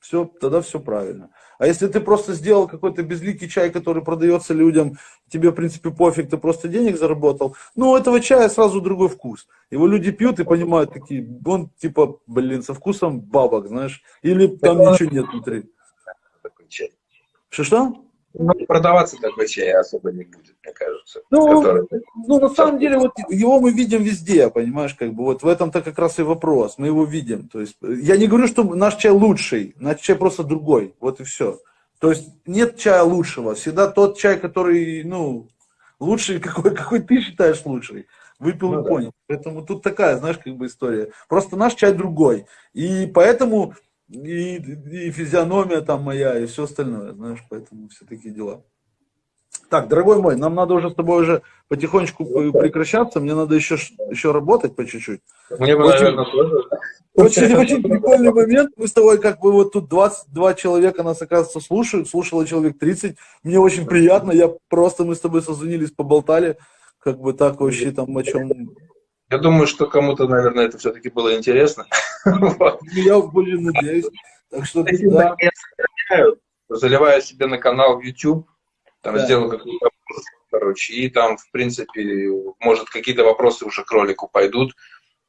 все, тогда все правильно. А если ты просто сделал какой-то безликий чай, который продается людям, тебе, в принципе, пофиг, ты просто денег заработал, ну, у этого чая сразу другой вкус. Его люди пьют и понимают такие, он типа, блин, со вкусом бабок, знаешь, или там ничего нет внутри. Что-что? Ну, продаваться такой чай особо не будет, мне кажется. Ну, который... ну на самом деле, вот его мы видим везде, понимаешь, как бы, вот в этом-то как раз и вопрос, мы его видим. То есть, я не говорю, что наш чай лучший, наш чай просто другой, вот и все. То есть, нет чая лучшего, всегда тот чай, который, ну, лучший, какой, какой ты считаешь лучший. Выпил ну, и да. понял. Поэтому тут такая, знаешь, как бы история. Просто наш чай другой. И поэтому и, и физиономия там моя, и все остальное, знаешь, поэтому все такие дела. Так, дорогой мой, нам надо уже с тобой уже потихонечку прекращаться, мне надо еще, еще работать по чуть-чуть. Мне очень. Очень, очень прикольный момент. Мы с тобой как бы вот тут 22 человека нас, оказывается, слушают. Слушало человек 30. Мне очень приятно. Я просто, мы с тобой созвонились, поболтали. Как бы так вообще там о чем... Я думаю, что кому-то, наверное, это все-таки было интересно. Я очень надеюсь. Так что, да. Заливаю себе на канал в YouTube там да. сделал какой-то вопрос, короче, и там, в принципе, может, какие-то вопросы уже к ролику пойдут,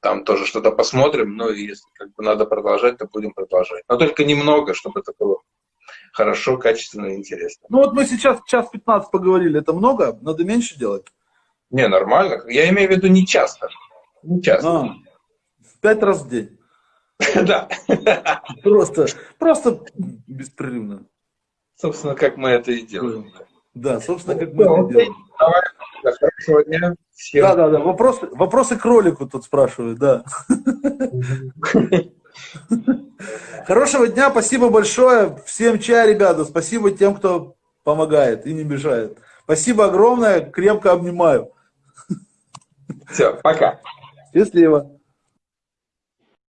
там тоже что-то посмотрим, но если как бы надо продолжать, то будем продолжать. Но только немного, чтобы это было хорошо, качественно и интересно. Ну вот мы сейчас час 15 поговорили, это много? Надо меньше делать? Не, нормально. Я имею в виду не часто. Не часто. А, пять раз в день. Да. Просто, просто беспрерывно. Собственно, как мы это и делаем. Да, собственно, как мы это делаем. Давай, хорошего дня. Всем. Да, да, да. Вопросы, вопросы к ролику тут спрашивают, да. Хорошего дня, спасибо большое. Всем чая, ребята. Спасибо тем, кто помогает и не мешает. Спасибо огромное, крепко обнимаю. Все, пока. Счастливо.